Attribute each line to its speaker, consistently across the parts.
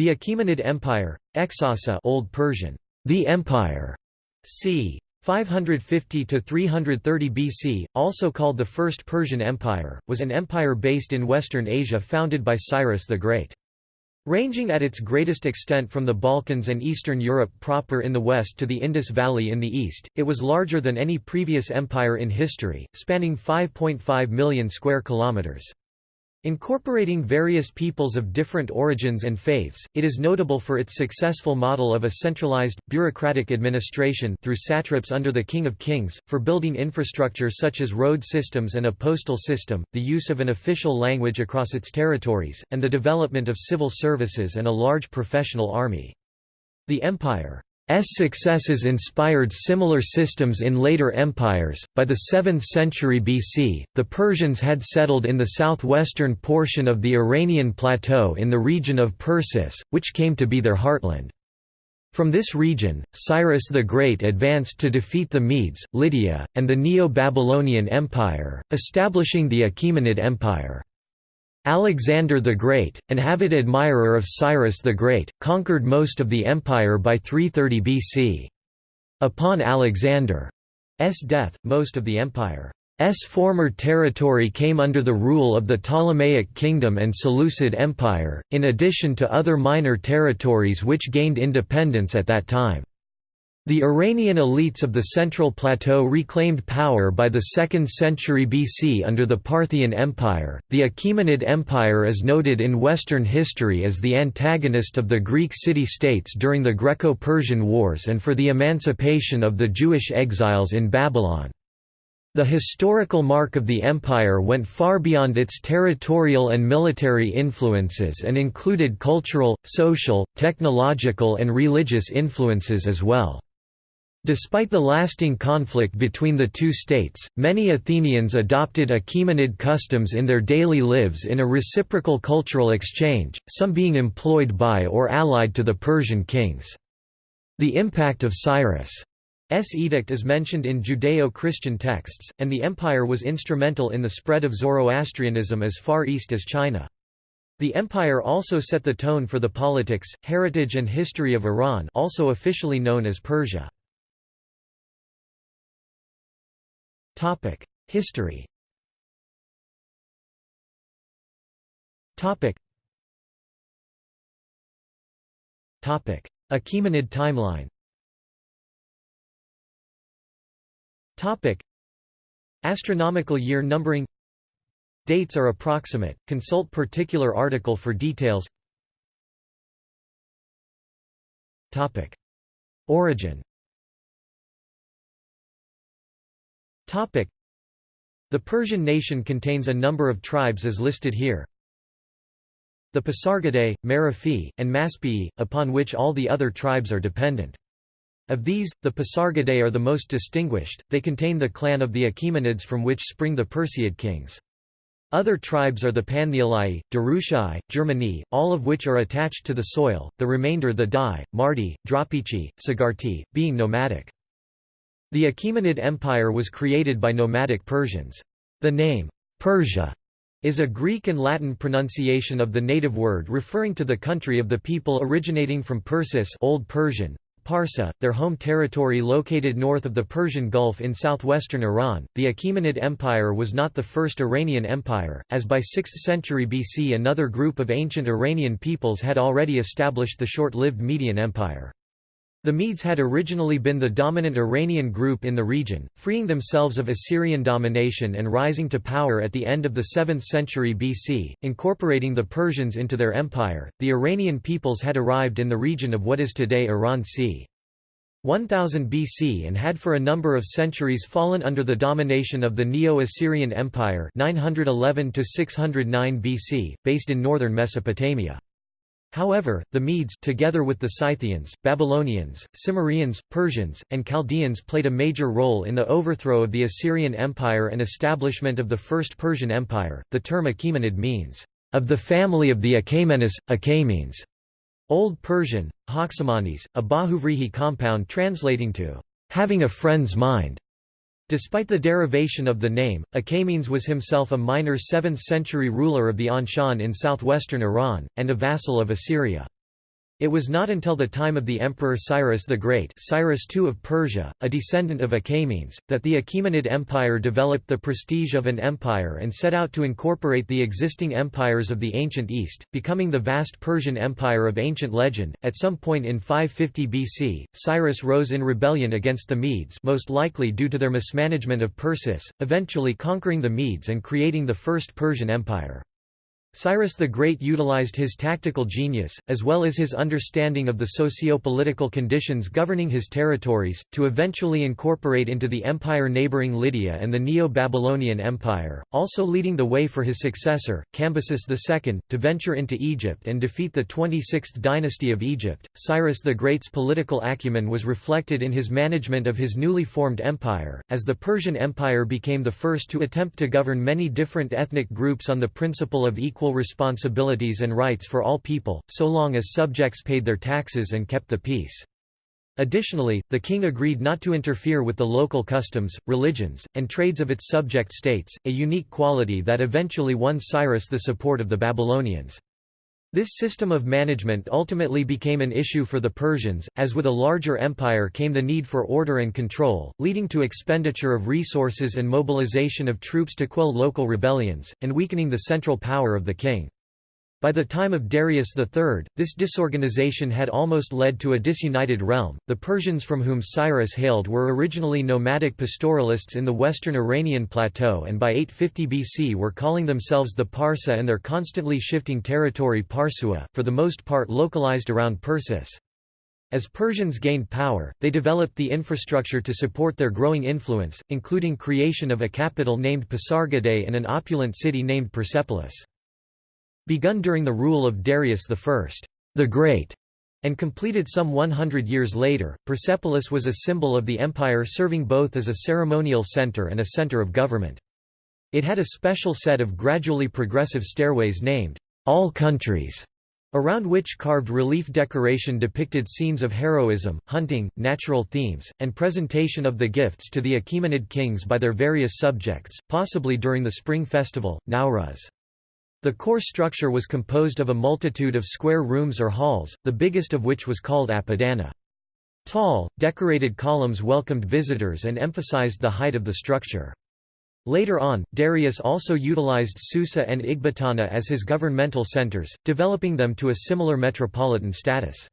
Speaker 1: The Achaemenid Empire, Exasa Old Persian, the Empire, c. 550 to 330 BC, also called the First Persian Empire, was an empire based in Western Asia founded by Cyrus the Great. Ranging at its greatest extent from the Balkans and Eastern Europe proper in the west to the Indus Valley in the east, it was larger than any previous empire in history, spanning 5.5 million square kilometers. Incorporating various peoples of different origins and faiths, it is notable for its successful model of a centralized, bureaucratic administration through satraps under the King of Kings, for building infrastructure such as road systems and a postal system, the use of an official language across its territories, and the development of civil services and a large professional army. The empire successes inspired similar systems in later empires. By the 7th century BC, the Persians had settled in the southwestern portion of the Iranian plateau in the region of Persis, which came to be their heartland. From this region, Cyrus the Great advanced to defeat the Medes, Lydia, and the Neo-Babylonian Empire, establishing the Achaemenid Empire. Alexander the Great, an avid admirer of Cyrus the Great, conquered most of the empire by 330 BC. Upon Alexander's death, most of the empire's former territory came under the rule of the Ptolemaic Kingdom and Seleucid Empire, in addition to other minor territories which gained independence at that time. The Iranian elites of the Central Plateau reclaimed power by the 2nd century BC under the Parthian Empire. The Achaemenid Empire is noted in Western history as the antagonist of the Greek city states during the Greco Persian Wars and for the emancipation of the Jewish exiles in Babylon. The historical mark of the empire went far beyond its territorial and military influences and included cultural, social, technological and religious influences as well. Despite the lasting conflict between the two states, many Athenians adopted Achaemenid customs in their daily lives in a reciprocal cultural exchange, some being employed by or allied to the Persian kings. The impact of Cyrus' edict is mentioned in Judeo-Christian texts, and the empire was instrumental in the spread of Zoroastrianism as far east as China. The empire also set the tone for the politics, heritage and history of Iran also officially known as Persia. History. Achaemenid timeline. Topic. Astronomical year numbering. Dates are approximate, consult particular article for details. Topic. Origin The Persian nation contains a number of tribes as listed here. The Pasargadae, Marafi, and Maspii, upon which all the other tribes are dependent. Of these, the Pasargadae are the most distinguished, they contain the clan of the Achaemenids from which spring the Perseid kings. Other tribes are the Panthiolai, Darushai, Germani, all of which are attached to the soil, the remainder the Dai, Mardi, Drapichi, Sagarti, being nomadic. The Achaemenid Empire was created by nomadic Persians. The name, Persia, is a Greek and Latin pronunciation of the native word referring to the country of the people originating from Persis Old Persian, Parsa, their home territory located north of the Persian Gulf in southwestern Iran. The Achaemenid Empire was not the first Iranian empire, as by 6th century BC another group of ancient Iranian peoples had already established the short-lived Median Empire. The Medes had originally been the dominant Iranian group in the region, freeing themselves of Assyrian domination and rising to power at the end of the 7th century BC, incorporating the Persians into their empire. The Iranian peoples had arrived in the region of what is today Iran c. 1000 BC and had for a number of centuries fallen under the domination of the Neo-Assyrian Empire 911 609 BC, based in northern Mesopotamia. However, the Medes together with the Scythians, Babylonians, Cimmerians, Persians, and Chaldeans played a major role in the overthrow of the Assyrian Empire and establishment of the First Persian Empire. The term Achaemenid means, of the family of the Achaemenes, Achaemenes. Old Persian, Hoxamanes, a Bahuvrihi compound translating to having a friend's mind. Despite the derivation of the name, Achaemenes was himself a minor 7th-century ruler of the Anshan in southwestern Iran, and a vassal of Assyria. It was not until the time of the Emperor Cyrus the Great Cyrus II of Persia, a descendant of Achaemenes, that the Achaemenid Empire developed the prestige of an empire and set out to incorporate the existing empires of the ancient East, becoming the vast Persian Empire of ancient legend. At some point in 550 BC, Cyrus rose in rebellion against the Medes most likely due to their mismanagement of Persis, eventually conquering the Medes and creating the First Persian Empire. Cyrus the Great utilized his tactical genius, as well as his understanding of the socio-political conditions governing his territories, to eventually incorporate into the empire neighboring Lydia and the Neo-Babylonian Empire, also leading the way for his successor, Cambyses II, to venture into Egypt and defeat the 26th dynasty of Egypt. Cyrus the Great's political acumen was reflected in his management of his newly formed empire, as the Persian Empire became the first to attempt to govern many different ethnic groups on the principle of equal equal responsibilities and rights for all people, so long as subjects paid their taxes and kept the peace. Additionally, the king agreed not to interfere with the local customs, religions, and trades of its subject states, a unique quality that eventually won Cyrus the support of the Babylonians. This system of management ultimately became an issue for the Persians, as with a larger empire came the need for order and control, leading to expenditure of resources and mobilization of troops to quell local rebellions, and weakening the central power of the king. By the time of Darius III, this disorganization had almost led to a disunited realm. The Persians from whom Cyrus hailed were originally nomadic pastoralists in the western Iranian plateau and by 850 BC were calling themselves the Parsa and their constantly shifting territory Parsua, for the most part localized around Persis. As Persians gained power, they developed the infrastructure to support their growing influence, including creation of a capital named Pasargadae and an opulent city named Persepolis. Begun during the rule of Darius I, the Great, and completed some 100 years later, Persepolis was a symbol of the empire serving both as a ceremonial center and a center of government. It had a special set of gradually progressive stairways named, All Countries, around which carved relief decoration depicted scenes of heroism, hunting, natural themes, and presentation of the gifts to the Achaemenid kings by their various subjects, possibly during the spring festival, Nowruz. The core structure was composed of a multitude of square rooms or halls, the biggest of which was called apadana. Tall, decorated columns welcomed visitors and emphasized the height of the structure. Later on, Darius also utilized Susa and Ecbatana as his governmental centers, developing them to a similar metropolitan status.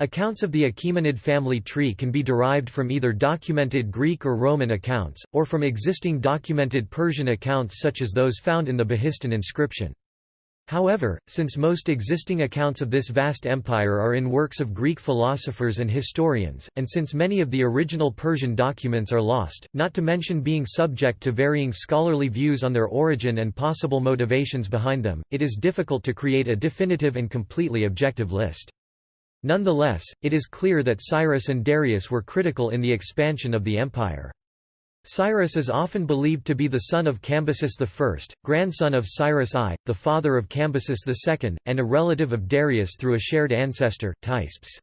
Speaker 1: Accounts of the Achaemenid family tree can be derived from either documented Greek or Roman accounts, or from existing documented Persian accounts such as those found in the Behistun inscription. However, since most existing accounts of this vast empire are in works of Greek philosophers and historians, and since many of the original Persian documents are lost, not to mention being subject to varying scholarly views on their origin and possible motivations behind them, it is difficult to create a definitive and completely objective list. Nonetheless, it is clear that Cyrus and Darius were critical in the expansion of the empire. Cyrus is often believed to be the son of Cambyses I, grandson of Cyrus I, the father of Cambyses II, and a relative of Darius through a shared ancestor, Teispes.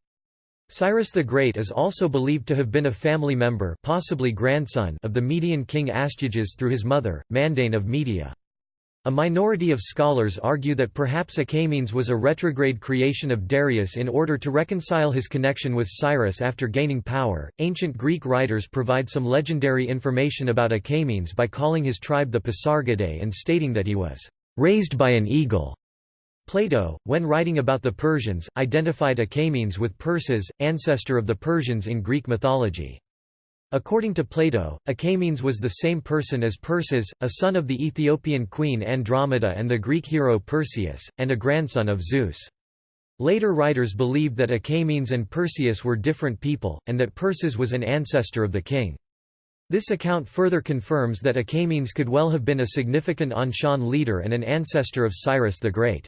Speaker 1: Cyrus the Great is also believed to have been a family member possibly grandson of the Median king Astyages through his mother, Mandane of Media. A minority of scholars argue that perhaps Achaemenes was a retrograde creation of Darius in order to reconcile his connection with Cyrus after gaining power. Ancient Greek writers provide some legendary information about Achaemenes by calling his tribe the Pasargadae and stating that he was raised by an eagle. Plato, when writing about the Persians, identified Achaemenes with Perses, ancestor of the Persians in Greek mythology. According to Plato, Achaemenes was the same person as Perses, a son of the Ethiopian queen Andromeda and the Greek hero Perseus, and a grandson of Zeus. Later writers believed that Achaemenes and Perseus were different people, and that Perses was an ancestor of the king. This account further confirms that Achaemenes could well have been a significant Anshan leader and an ancestor of Cyrus the Great.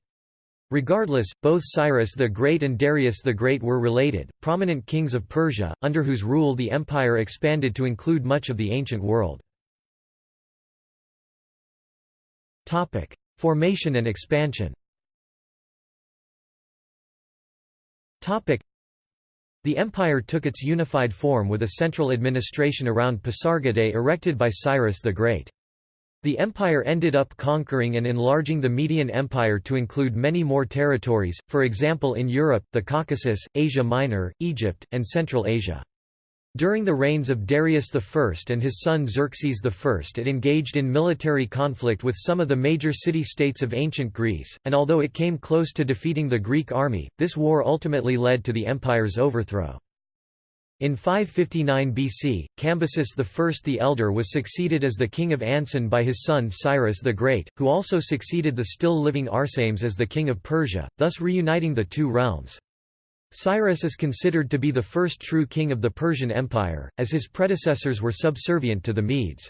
Speaker 1: Regardless, both Cyrus the Great and Darius the Great were related, prominent kings of Persia, under whose rule the empire expanded to include much of the ancient world. Formation and expansion the empire took its unified form with a central administration around Pasargadae erected by Cyrus the Great. The empire ended up conquering and enlarging the Median Empire to include many more territories, for example in Europe, the Caucasus, Asia Minor, Egypt, and Central Asia. During the reigns of Darius I and his son Xerxes I it engaged in military conflict with some of the major city-states of ancient Greece, and although it came close to defeating the Greek army, this war ultimately led to the empire's overthrow. In 559 BC, Cambyses I the Elder was succeeded as the king of Anshan by his son Cyrus the Great, who also succeeded the still-living Arsames as the king of Persia, thus reuniting the two realms. Cyrus is considered to be the first true king of the Persian Empire, as his predecessors were subservient to the Medes.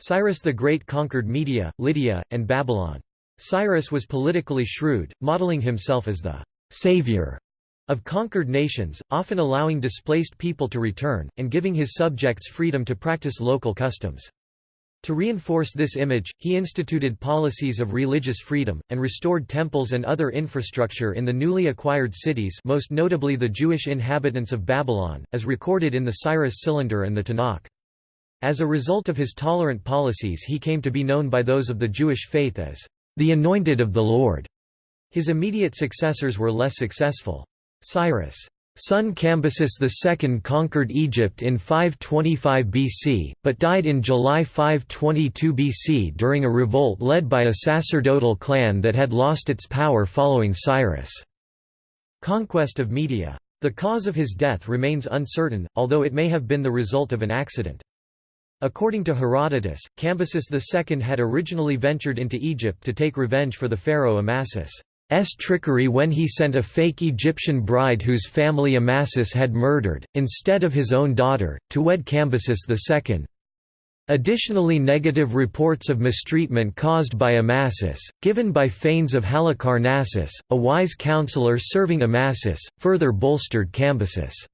Speaker 1: Cyrus the Great conquered Media, Lydia, and Babylon. Cyrus was politically shrewd, modeling himself as the «savior» of conquered nations, often allowing displaced people to return, and giving his subjects freedom to practice local customs. To reinforce this image, he instituted policies of religious freedom, and restored temples and other infrastructure in the newly acquired cities most notably the Jewish inhabitants of Babylon, as recorded in the Cyrus Cylinder and the Tanakh. As a result of his tolerant policies he came to be known by those of the Jewish faith as the Anointed of the Lord. His immediate successors were less successful. Cyrus' Son Cambyses II conquered Egypt in 525 BC, but died in July 522 BC during a revolt led by a sacerdotal clan that had lost its power following Cyrus' conquest of Media. The cause of his death remains uncertain, although it may have been the result of an accident. According to Herodotus, Cambyses II had originally ventured into Egypt to take revenge for the pharaoh Amasis. S trickery when he sent a fake Egyptian bride whose family Amasis had murdered, instead of his own daughter, to wed Cambyses II. Additionally negative reports of mistreatment caused by Amasis, given by Phanes of Halicarnassus, a wise counselor serving Amasis, further bolstered Cambyses'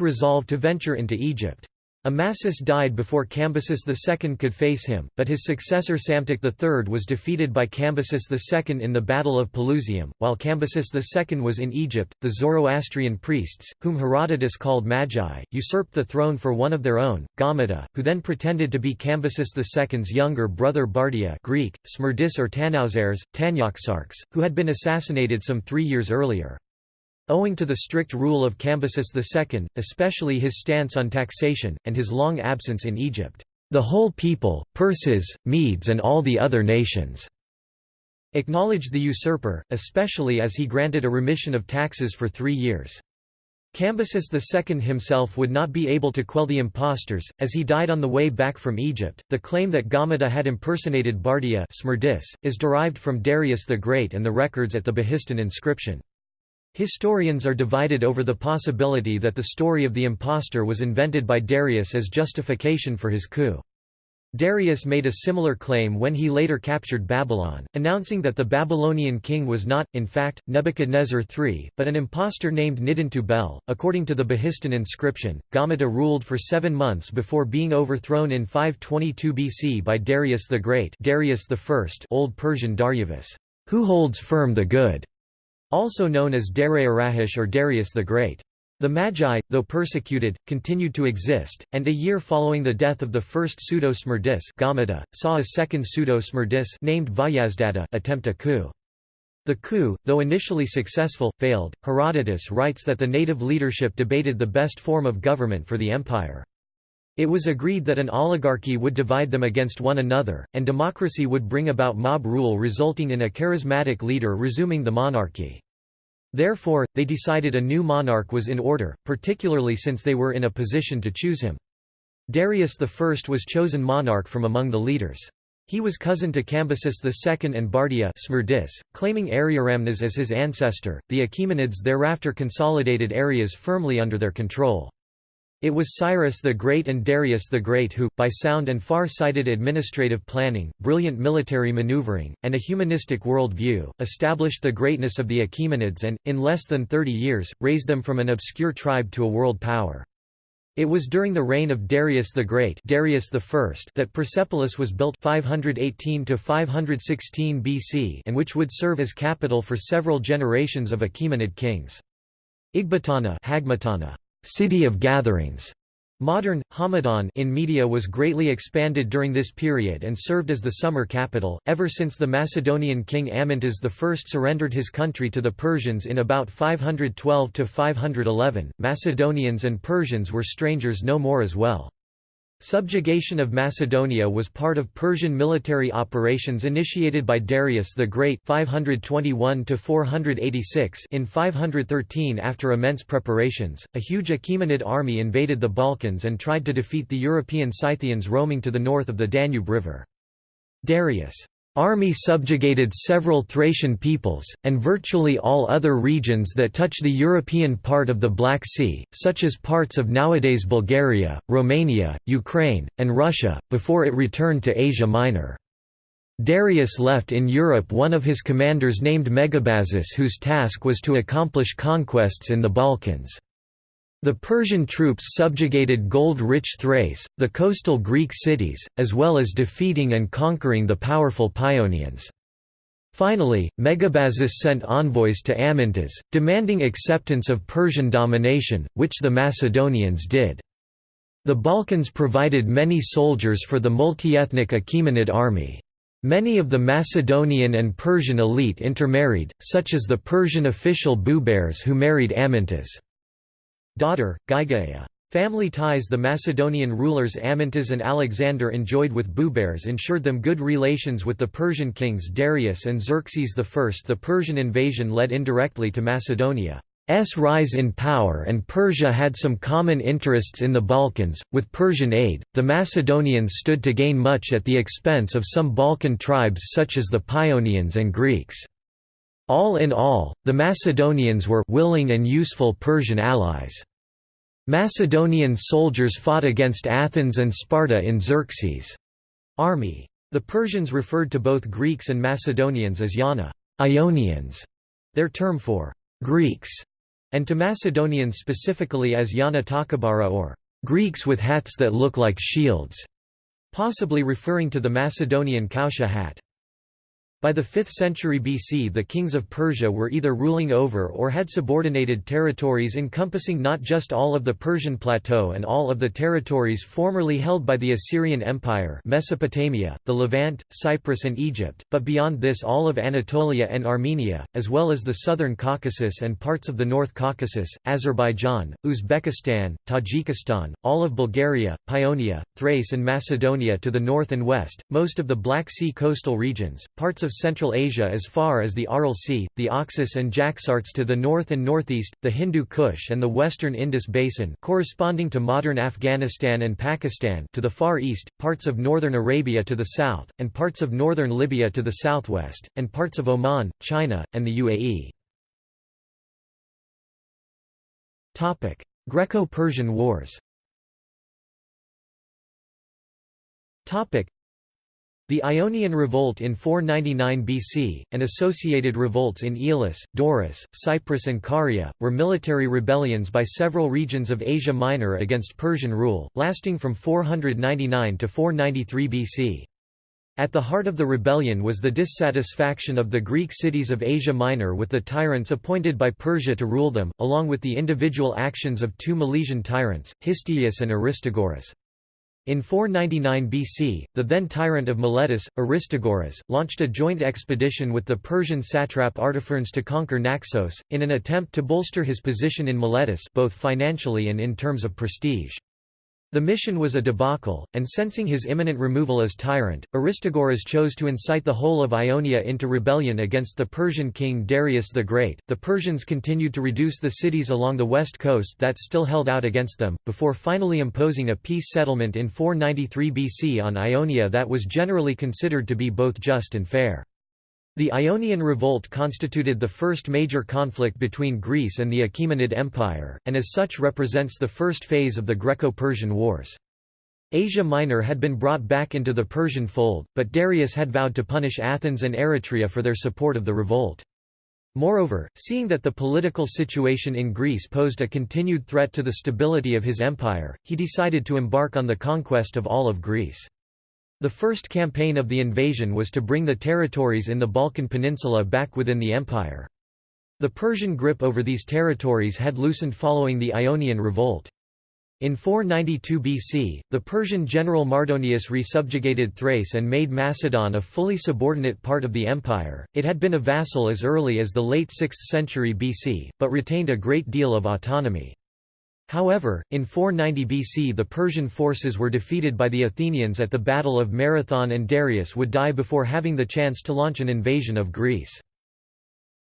Speaker 1: resolve to venture into Egypt. Amasis died before Cambyses II could face him, but his successor Psamtik III was defeated by Cambyses II in the Battle of Pelusium. While Cambyses II was in Egypt, the Zoroastrian priests, whom Herodotus called Magi, usurped the throne for one of their own, Gaumata, who then pretended to be Cambyses II's younger brother Bardia Greek, Smerdis or Tanauzeres, Tanyaxarchs, who had been assassinated some three years earlier. Owing to the strict rule of Cambyses II, especially his stance on taxation, and his long absence in Egypt, the whole people, Perses, Medes and all the other nations acknowledged the usurper, especially as he granted a remission of taxes for three years. Cambyses II himself would not be able to quell the impostors, as he died on the way back from Egypt. The claim that Gaumata had impersonated Bardia is derived from Darius the Great and the records at the Behistun inscription. Historians are divided over the possibility that the story of the impostor was invented by Darius as justification for his coup. Darius made a similar claim when he later captured Babylon, announcing that the Babylonian king was not, in fact, Nebuchadnezzar III, but an impostor named Nidintu-Bel. According to the Behistun inscription, Gaumata ruled for seven months before being overthrown in 522 BC by Darius the Great Darius I Old Persian Daryavas, who holds firm the good also known as Dariarahish or Darius the Great. The Magi, though persecuted, continued to exist, and a year following the death of the first pseudo-Smerdis saw a second pseudo-Smerdis named Vayazdada attempt a coup. The coup, though initially successful, failed. Herodotus writes that the native leadership debated the best form of government for the empire. It was agreed that an oligarchy would divide them against one another, and democracy would bring about mob rule resulting in a charismatic leader resuming the monarchy. Therefore, they decided a new monarch was in order, particularly since they were in a position to choose him. Darius I was chosen monarch from among the leaders. He was cousin to Cambyses II and Bardia Smerdis, claiming Ariaramnes as his ancestor. The Achaemenids thereafter consolidated areas firmly under their control. It was Cyrus the Great and Darius the Great who, by sound and far-sighted administrative planning, brilliant military maneuvering, and a humanistic world view, established the greatness of the Achaemenids and, in less than 30 years, raised them from an obscure tribe to a world power. It was during the reign of Darius the Great Darius I that Persepolis was built 518 to 516 BC and which would serve as capital for several generations of Achaemenid kings. Hagmatana City of Gatherings Modern, Hamadan in media was greatly expanded during this period and served as the summer capital, ever since the Macedonian king Amyntas I surrendered his country to the Persians in about 512–511, Macedonians and Persians were strangers no more as well. Subjugation of Macedonia was part of Persian military operations initiated by Darius the Great 521 in 513 after immense preparations, a huge Achaemenid army invaded the Balkans and tried to defeat the European Scythians roaming to the north of the Danube River. Darius' Army subjugated several Thracian peoples, and virtually all other regions that touch the European part of the Black Sea, such as parts of nowadays Bulgaria, Romania, Ukraine, and Russia, before it returned to Asia Minor. Darius left in Europe one of his commanders named Megabazus whose task was to accomplish conquests in the Balkans. The Persian troops subjugated gold-rich Thrace, the coastal Greek cities, as well as defeating and conquering the powerful Paeonians. Finally, Megabazus sent envoys to Amyntas, demanding acceptance of Persian domination, which the Macedonians did. The Balkans provided many soldiers for the multi-ethnic Achaemenid army. Many of the Macedonian and Persian elite intermarried, such as the Persian official Bubares who married Amyntas daughter, Gygaia. Family ties the Macedonian rulers Amyntas and Alexander enjoyed with Bubares ensured them good relations with the Persian kings Darius and Xerxes I. The Persian invasion led indirectly to Macedonia's rise in power and Persia had some common interests in the Balkans. With Persian aid, the Macedonians stood to gain much at the expense of some Balkan tribes such as the Paeonians and Greeks. All in all, the Macedonians were willing and useful Persian allies. Macedonian soldiers fought against Athens and Sparta in Xerxes' army. The Persians referred to both Greeks and Macedonians as Yana Ionians, their term for Greeks, and to Macedonians specifically as Yana Takabara or Greeks with hats that look like shields, possibly referring to the Macedonian kausia hat. By the 5th century BC the kings of Persia were either ruling over or had subordinated territories encompassing not just all of the Persian plateau and all of the territories formerly held by the Assyrian Empire Mesopotamia, the Levant, Cyprus and Egypt, but beyond this all of Anatolia and Armenia, as well as the southern Caucasus and parts of the North Caucasus, Azerbaijan, Uzbekistan, Tajikistan, all of Bulgaria, Paeonia, Thrace and Macedonia to the north and west, most of the Black Sea coastal regions, parts of Central Asia as far as the Aral Sea, the Oxus and Jaxartes to the north and northeast, the Hindu Kush and the western Indus Basin corresponding to modern Afghanistan and Pakistan to the far east, parts of northern Arabia to the south, and parts of northern Libya to the southwest, and parts of Oman, China, and the UAE. Greco-Persian Wars the Ionian Revolt in 499 BC, and associated revolts in Elis, Doris, Cyprus and Caria, were military rebellions by several regions of Asia Minor against Persian rule, lasting from 499 to 493 BC. At the heart of the rebellion was the dissatisfaction of the Greek cities of Asia Minor with the tyrants appointed by Persia to rule them, along with the individual actions of two Milesian tyrants, Histiaeus and Aristagoras. In 499 BC, the then tyrant of Miletus, Aristagoras, launched a joint expedition with the Persian satrap Artaphernes to conquer Naxos, in an attempt to bolster his position in Miletus both financially and in terms of prestige. The mission was a debacle, and sensing his imminent removal as tyrant, Aristagoras chose to incite the whole of Ionia into rebellion against the Persian king Darius the Great. The Persians continued to reduce the cities along the west coast that still held out against them, before finally imposing a peace settlement in 493 BC on Ionia that was generally considered to be both just and fair. The Ionian Revolt constituted the first major conflict between Greece and the Achaemenid Empire, and as such represents the first phase of the Greco-Persian Wars. Asia Minor had been brought back into the Persian fold, but Darius had vowed to punish Athens and Eretria for their support of the revolt. Moreover, seeing that the political situation in Greece posed a continued threat to the stability of his empire, he decided to embark on the conquest of all of Greece. The first campaign of the invasion was to bring the territories in the Balkan Peninsula back within the empire. The Persian grip over these territories had loosened following the Ionian Revolt. In 492 BC, the Persian general Mardonius resubjugated Thrace and made Macedon a fully subordinate part of the empire. It had been a vassal as early as the late 6th century BC, but retained a great deal of autonomy. However, in 490 BC the Persian forces were defeated by the Athenians at the Battle of Marathon and Darius would die before having the chance to launch an invasion of Greece.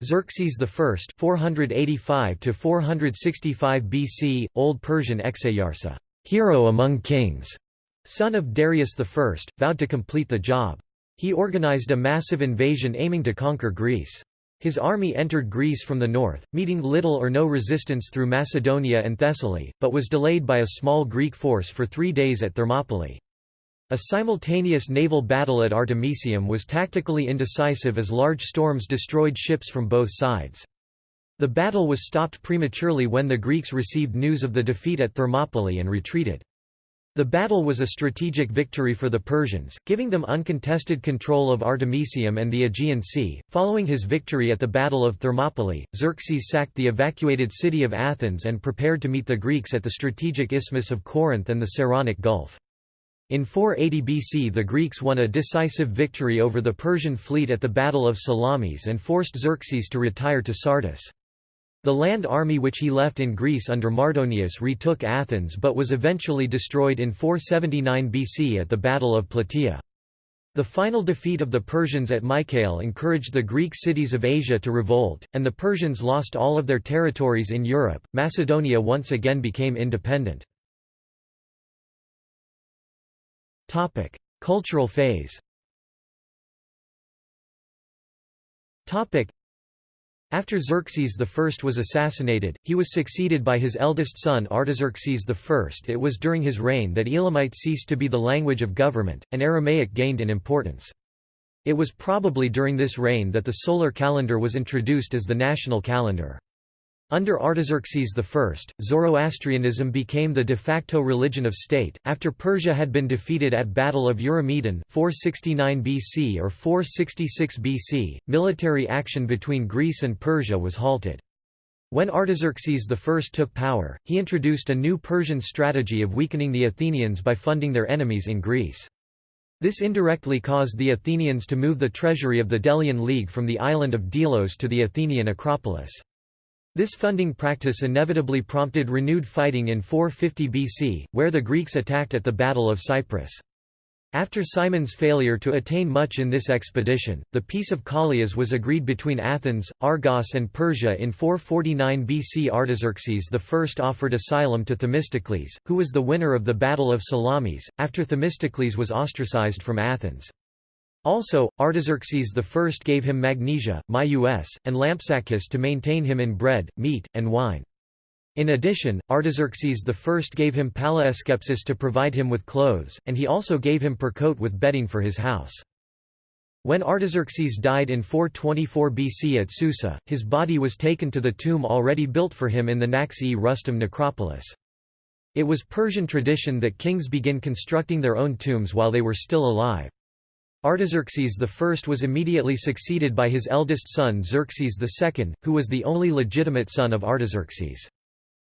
Speaker 1: Xerxes I 485 BC, Old Persian Exayarsa, hero among kings, son of Darius I, vowed to complete the job. He organized a massive invasion aiming to conquer Greece. His army entered Greece from the north, meeting little or no resistance through Macedonia and Thessaly, but was delayed by a small Greek force for three days at Thermopylae. A simultaneous naval battle at Artemisium was tactically indecisive as large storms destroyed ships from both sides. The battle was stopped prematurely when the Greeks received news of the defeat at Thermopylae and retreated. The battle was a strategic victory for the Persians, giving them uncontested control of Artemisium and the Aegean Sea. Following his victory at the Battle of Thermopylae, Xerxes sacked the evacuated city of Athens and prepared to meet the Greeks at the strategic isthmus of Corinth and the Saronic Gulf. In 480 BC the Greeks won a decisive victory over the Persian fleet at the Battle of Salamis and forced Xerxes to retire to Sardis. The land army which he left in Greece under Mardonius retook Athens but was eventually destroyed in 479 BC at the Battle of Plataea. The final defeat of the Persians at Mycale encouraged the Greek cities of Asia to revolt, and the Persians lost all of their territories in Europe. Macedonia once again became independent. Topic: Cultural phase. Topic: After Xerxes I was assassinated, he was succeeded by his eldest son Artaxerxes I. It was during his reign that Elamite ceased to be the language of government, and Aramaic gained in importance. It was probably during this reign that the solar calendar was introduced as the national calendar. Under Artaxerxes I, Zoroastrianism became the de facto religion of state. After Persia had been defeated at Battle of Eurymedon 469 BC or 466 BC, military action between Greece and Persia was halted. When Artaxerxes I took power, he introduced a new Persian strategy of weakening the Athenians by funding their enemies in Greece. This indirectly caused the Athenians to move the treasury of the Delian League from the island of Delos to the Athenian Acropolis. This funding practice inevitably prompted renewed fighting in 450 BC, where the Greeks attacked at the Battle of Cyprus. After Cimon's failure to attain much in this expedition, the Peace of Callias was agreed between Athens, Argos and Persia in 449 BC. Artaxerxes I offered asylum to Themistocles, who was the winner of the Battle of Salamis, after Themistocles was ostracized from Athens. Also, Artaxerxes I gave him magnesia, myus, and lampsacus to maintain him in bread, meat, and wine. In addition, Artaxerxes I gave him palaeskepsis to provide him with clothes, and he also gave him percote with bedding for his house. When Artaxerxes died in 424 BC at Susa, his body was taken to the tomb already built for him in the Naqsh-e Rustam necropolis. It was Persian tradition that kings begin constructing their own tombs while they were still alive. Artaxerxes I was immediately succeeded by his eldest son Xerxes II, who was the only legitimate son of Artaxerxes.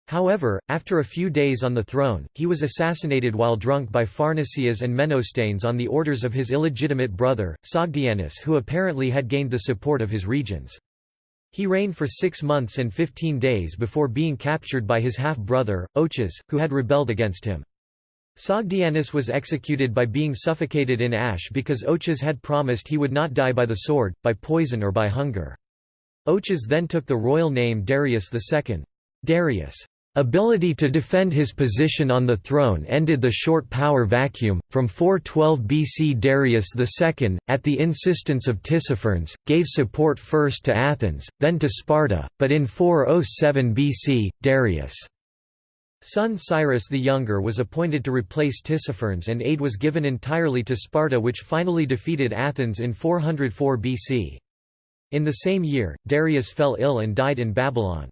Speaker 1: However, after a few days on the throne, he was assassinated while drunk by Pharnacyas and Menostanes on the orders of his illegitimate brother, Sogdianus who apparently had gained the support of his regions. He reigned for six months and fifteen days before being captured by his half-brother, Ochus, who had rebelled against him. Sogdianus was executed by being suffocated in ash because Ochus had promised he would not die by the sword, by poison or by hunger. Ochus then took the royal name Darius II. Darius' ability to defend his position on the throne ended the short power vacuum. From 412 BC, Darius II, at the insistence of Tissaphernes, gave support first to Athens, then to Sparta, but in 407 BC, Darius' Son Cyrus the Younger was appointed to replace Tissaphernes and aid was given entirely to Sparta which finally defeated Athens in 404 BC. In the same year, Darius fell ill and died in Babylon.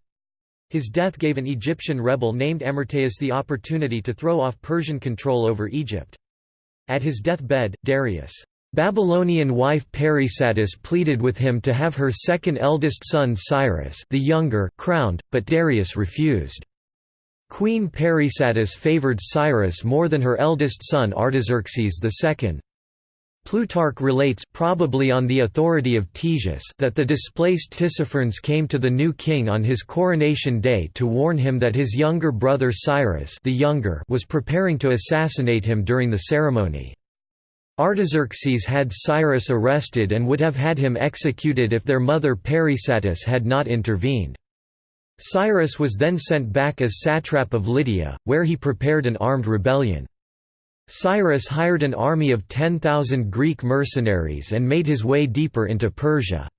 Speaker 1: His death gave an Egyptian rebel named Amyrtaeus the opportunity to throw off Persian control over Egypt. At his deathbed, Darius' Babylonian wife Parysatis pleaded with him to have her second eldest son Cyrus the younger crowned, but Darius refused. Queen Parysatis favored Cyrus more than her eldest son Artaxerxes II. Plutarch relates probably on the authority of Ctesias that the displaced Tissaphernes came to the new king on his coronation day to warn him that his younger brother Cyrus the younger was preparing to assassinate him during the ceremony. Artaxerxes had Cyrus arrested and would have had him executed if their mother Parysatis had not intervened. Cyrus was then sent back as satrap of Lydia, where he prepared an armed rebellion. Cyrus hired an army of 10,000 Greek mercenaries and made his way deeper into Persia.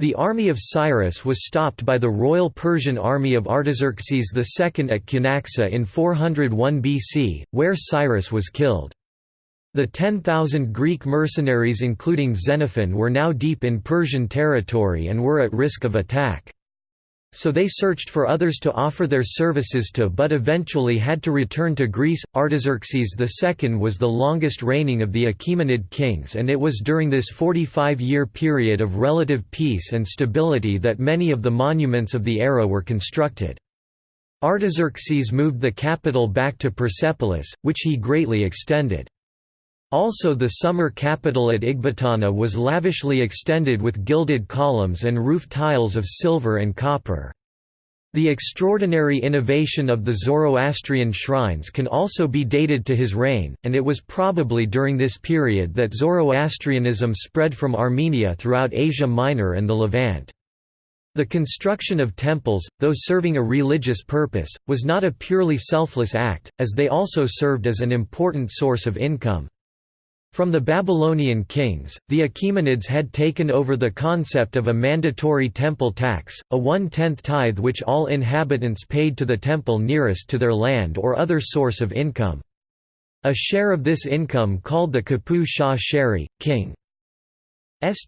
Speaker 1: The army of Cyrus was stopped by the royal Persian army of Artaxerxes II at Cunaxa in 401 BC, where Cyrus was killed. The 10,000 Greek mercenaries including Xenophon were now deep in Persian territory and were at risk of attack. So they searched for others to offer their services to but eventually had to return to Greece. Artaxerxes II was the longest reigning of the Achaemenid kings and it was during this 45-year period of relative peace and stability that many of the monuments of the era were constructed. Artaxerxes moved the capital back to Persepolis, which he greatly extended. Also the summer capital at Ecbatana was lavishly extended with gilded columns and roof tiles of silver and copper. The extraordinary innovation of the Zoroastrian shrines can also be dated to his reign, and it was probably during this period that Zoroastrianism spread from Armenia throughout Asia Minor and the Levant. The construction of temples, though serving a religious purpose, was not a purely selfless act, as they also served as an important source of income. From the Babylonian kings, the Achaemenids had taken over the concept of a mandatory temple tax, a one-tenth tithe which all inhabitants paid to the temple nearest to their land or other source of income. A share of this income called the Kapu Shah Sheri, king's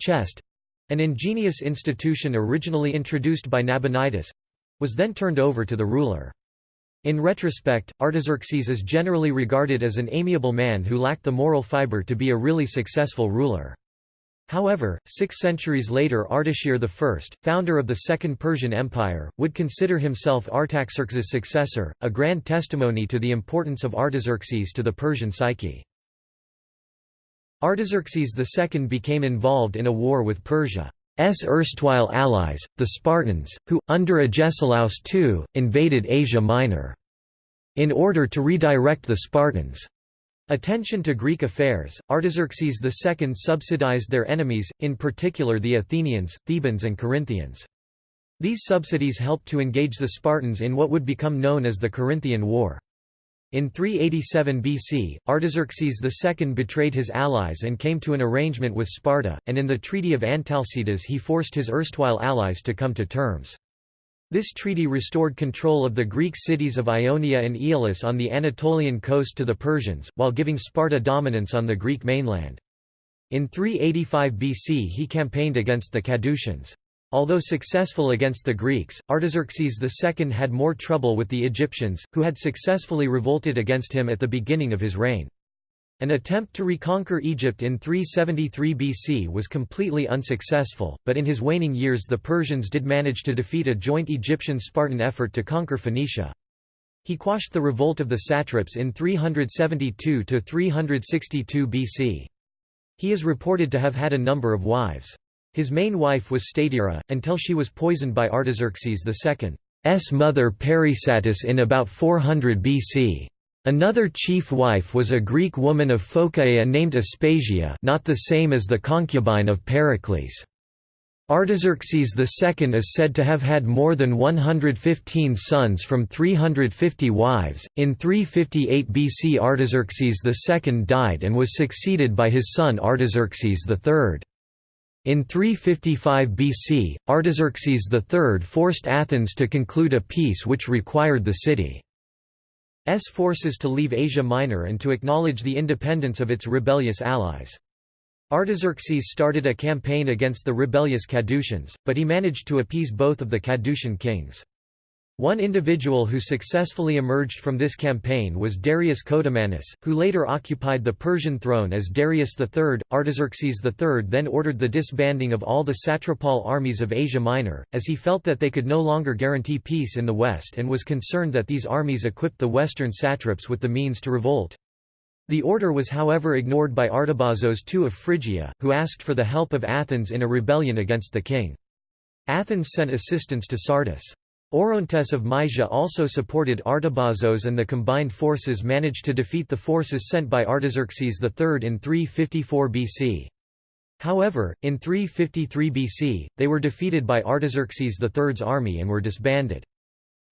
Speaker 1: chest—an ingenious institution originally introduced by Nabonidus—was then turned over to the ruler. In retrospect, Artaxerxes is generally regarded as an amiable man who lacked the moral fiber to be a really successful ruler. However, six centuries later Ardashir I, founder of the Second Persian Empire, would consider himself Artaxerxes' successor, a grand testimony to the importance of Artaxerxes to the Persian psyche. Artaxerxes II became involved in a war with Persia. S erstwhile allies, the Spartans, who, under Agesilaus II, invaded Asia Minor. In order to redirect the Spartans' attention to Greek affairs, Artaxerxes II subsidized their enemies, in particular the Athenians, Thebans and Corinthians. These subsidies helped to engage the Spartans in what would become known as the Corinthian War. In 387 BC, Artaxerxes II betrayed his allies and came to an arrangement with Sparta, and in the Treaty of Antalcidas he forced his erstwhile allies to come to terms. This treaty restored control of the Greek cities of Ionia and Aeolis on the Anatolian coast to the Persians, while giving Sparta dominance on the Greek mainland. In 385 BC he campaigned against the Cadusians. Although successful against the Greeks, Artaxerxes II had more trouble with the Egyptians, who had successfully revolted against him at the beginning of his reign. An attempt to reconquer Egypt in 373 BC was completely unsuccessful, but in his waning years the Persians did manage to defeat a joint Egyptian-Spartan effort to conquer Phoenicia. He quashed the revolt of the satraps in 372–362 BC. He is reported to have had a number of wives. His main wife was Statira, until she was poisoned by Artaxerxes II's mother Parysatis in about 400 BC. Another chief wife was a Greek woman of Phocaea named Aspasia not the same as the concubine of Pericles. Artaxerxes II is said to have had more than 115 sons from 350 wives. In 358 BC, Artaxerxes II died and was succeeded by his son Artaxerxes III. In 355 BC, Artaxerxes III forced Athens to conclude a peace which required the city's forces to leave Asia Minor and to acknowledge the independence of its rebellious allies. Artaxerxes started a campaign against the rebellious Cadusians, but he managed to appease both of the Cadusian kings. One individual who successfully emerged from this campaign was Darius Codomanus, who later occupied the Persian throne as Darius III. Artaxerxes III then ordered the disbanding of all the satrapal armies of Asia Minor, as he felt that they could no longer guarantee peace in the west and was concerned that these armies equipped the western satraps with the means to revolt. The order was however ignored by Artabazos II of Phrygia, who asked for the help of Athens in a rebellion against the king. Athens sent assistance to Sardis. Orontes of Mysia also supported Artabazos and the combined forces managed to defeat the forces sent by Artaxerxes III in 354 BC. However, in 353 BC, they were defeated by Artaxerxes III's army and were disbanded.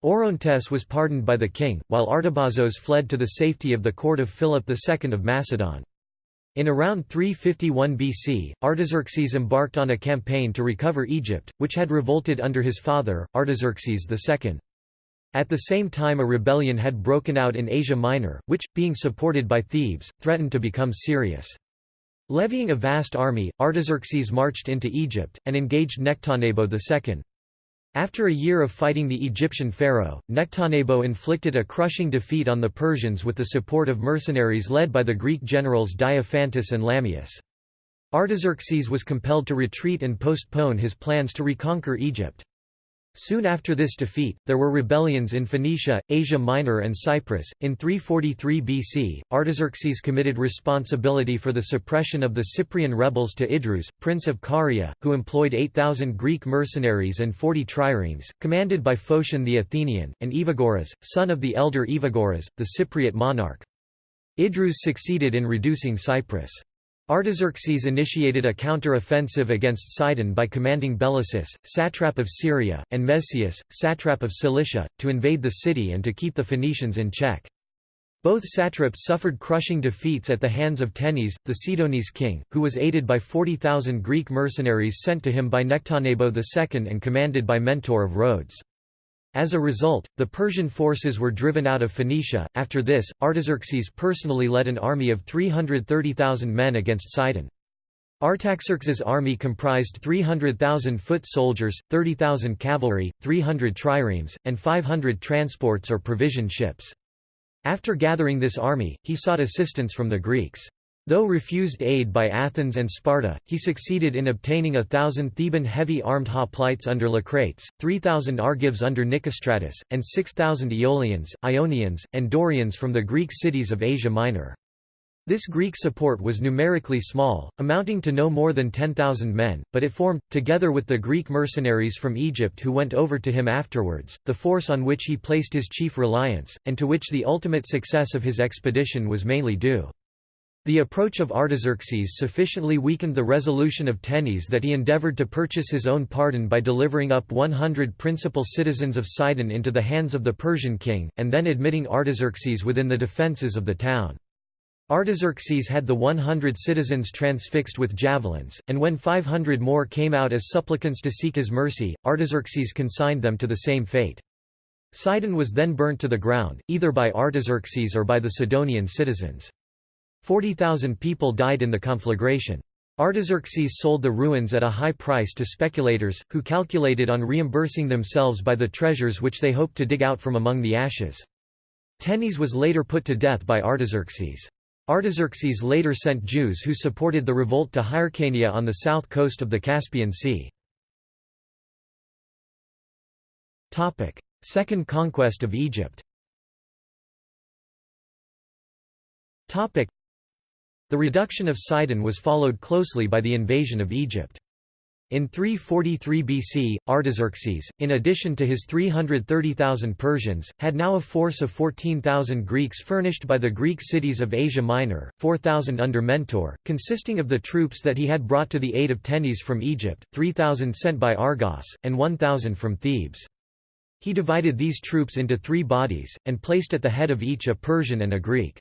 Speaker 1: Orontes was pardoned by the king, while Artabazos fled to the safety of the court of Philip II of Macedon. In around 351 BC, Artaxerxes embarked on a campaign to recover Egypt, which had revolted under his father, Artaxerxes II. At the same time a rebellion had broken out in Asia Minor, which, being supported by Thebes, threatened to become serious. Levying a vast army, Artaxerxes marched into Egypt, and engaged Nectanebo II. After a year of fighting the Egyptian pharaoh, Nectanebo inflicted a crushing defeat on the Persians with the support of mercenaries led by the Greek generals Diophantus and Lamius. Artaxerxes was compelled to retreat and postpone his plans to reconquer Egypt. Soon after this defeat, there were rebellions in Phoenicia, Asia Minor and Cyprus. In 343 BC, Artaxerxes committed responsibility for the suppression of the Cyprian rebels to Idrieus, prince of Caria, who employed 8,000 Greek mercenaries and 40 triremes, commanded by Phocion the Athenian, and Evagoras, son of the elder Evagoras, the Cypriot monarch. Idrieus succeeded in reducing Cyprus. Artaxerxes initiated a counter-offensive against Sidon by commanding Belesys, satrap of Syria, and Mazaeus, satrap of Cilicia, to invade the city and to keep the Phoenicians in check. Both satraps suffered crushing defeats at the hands of Tenes, the Sidonese king, who was aided by 40,000 Greek mercenaries sent to him by Nectanebo II and commanded by Mentor of Rhodes. As a result, the Persian forces were driven out of Phoenicia. After this, Artaxerxes personally led an army of 330,000 men against Sidon. Artaxerxes' army comprised 300,000 foot soldiers, 30,000 cavalry, 300 triremes, and 500 transports or provision ships. After gathering this army, he sought assistance from the Greeks. Though refused aid by Athens and Sparta, he succeeded in obtaining a thousand Theban heavy-armed hoplites under Leucrates, 3,000 Argives under Nicostratus, and 6,000 Aeolians, Ionians, and Dorians from the Greek cities of Asia Minor. This Greek support was numerically small, amounting to no more than 10,000 men, but it formed, together with the Greek mercenaries from Egypt who went over to him afterwards, the force on which he placed his chief reliance, and to which the ultimate success of his expedition was mainly due. The approach of Artaxerxes sufficiently weakened the resolution of Tenes that he endeavored to purchase his own pardon by delivering up 100 principal citizens of Sidon into the hands of the Persian king, and then admitting Artaxerxes within the defences of the town. Artaxerxes had the 100 citizens transfixed with javelins, and when 500 more came out as supplicants to seek his mercy, Artaxerxes consigned them to the same fate. Sidon was then burnt to the ground, either by Artaxerxes or by the Sidonian citizens. 40,000 people died in the conflagration. Artaxerxes sold the ruins at a high price to speculators, who calculated on reimbursing themselves by the treasures which they hoped to dig out from among the ashes. Tenes was later put to death by Artaxerxes. Artaxerxes later sent Jews who supported the revolt to Hyrcania on the south coast of the Caspian Sea. Second conquest of Egypt the reduction of Sidon was followed closely by the invasion of Egypt. In 343 BC, Artaxerxes, in addition to his 330,000 Persians, had now a force of 14,000 Greeks furnished by the Greek cities of Asia Minor, 4,000 under Mentor, consisting of the troops that he had brought to the aid of Tenes from Egypt, 3,000 sent by Argos, and 1,000 from Thebes. He divided these troops into three bodies, and placed at the head of each a Persian and a Greek.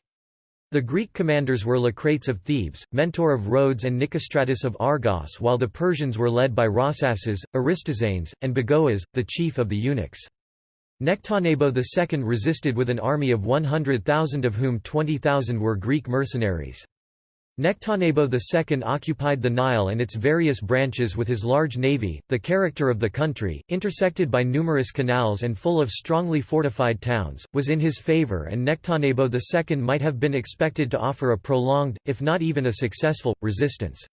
Speaker 1: The Greek commanders were Leucrates of Thebes, Mentor of Rhodes and Nicostratus of Argos while the Persians were led by Rhossaces, Aristazanes, and Bagoas, the chief of the eunuchs. Nectanebo II resisted with an army of 100,000 of whom 20,000 were Greek mercenaries. Nectanebo II occupied the Nile and its various branches with his large navy. The character of the country, intersected by numerous canals and full of strongly fortified towns, was in his favor, and Nectanebo II might have been expected to offer a prolonged, if not even a successful, resistance.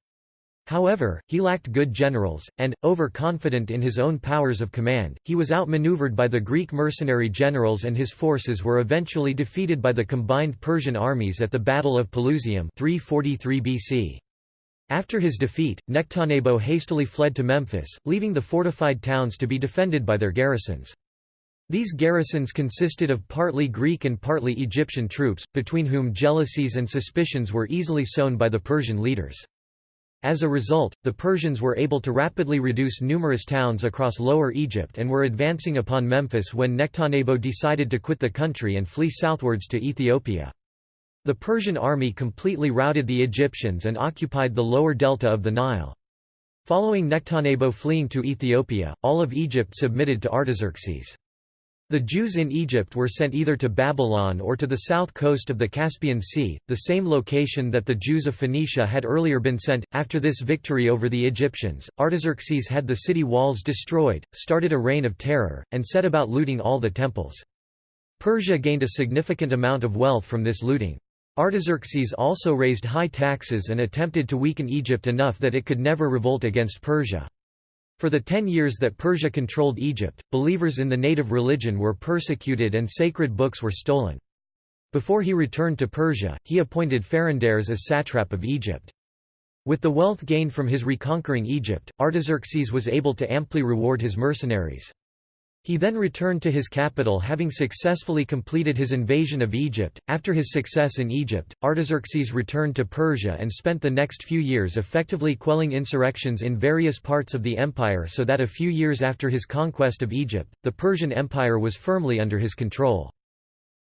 Speaker 1: However, he lacked good generals, and, overconfident in his own powers of command, he was outmaneuvered by the Greek mercenary generals and his forces were eventually defeated by the combined Persian armies at the Battle of Pelusium 343 BC. After his defeat, Nectanebo hastily fled to Memphis, leaving the fortified towns to be defended by their garrisons. These garrisons consisted of partly Greek and partly Egyptian troops, between whom jealousies and suspicions were easily sown by the Persian leaders. As a result, the Persians were able to rapidly reduce numerous towns across Lower Egypt and were advancing upon Memphis when Nectanebo decided to quit the country and flee southwards to Ethiopia. The Persian army completely routed the Egyptians and occupied the lower delta of the Nile. Following Nectanebo fleeing to Ethiopia, all of Egypt submitted to Artaxerxes. The Jews in Egypt were sent either to Babylon or to the south coast of the Caspian Sea, the same location that the Jews of Phoenicia had earlier been sent. After this victory over the Egyptians, Artaxerxes had the city walls destroyed, started a reign of terror, and set about looting all the temples. Persia gained a significant amount of wealth from this looting. Artaxerxes also raised high taxes and attempted to weaken Egypt enough that it could never revolt against Persia. For the ten years that Persia controlled Egypt, believers in the native religion were persecuted and sacred books were stolen. Before he returned to Persia, he appointed Pherendates as satrap of Egypt. With the wealth gained from his reconquering Egypt, Artaxerxes was able to amply reward his mercenaries. He then returned to his capital having successfully completed his invasion of Egypt. After his success in Egypt, Artaxerxes returned to Persia and spent the next few years effectively quelling insurrections in various parts of the empire so that a few years after his conquest of Egypt, the Persian Empire was firmly under his control.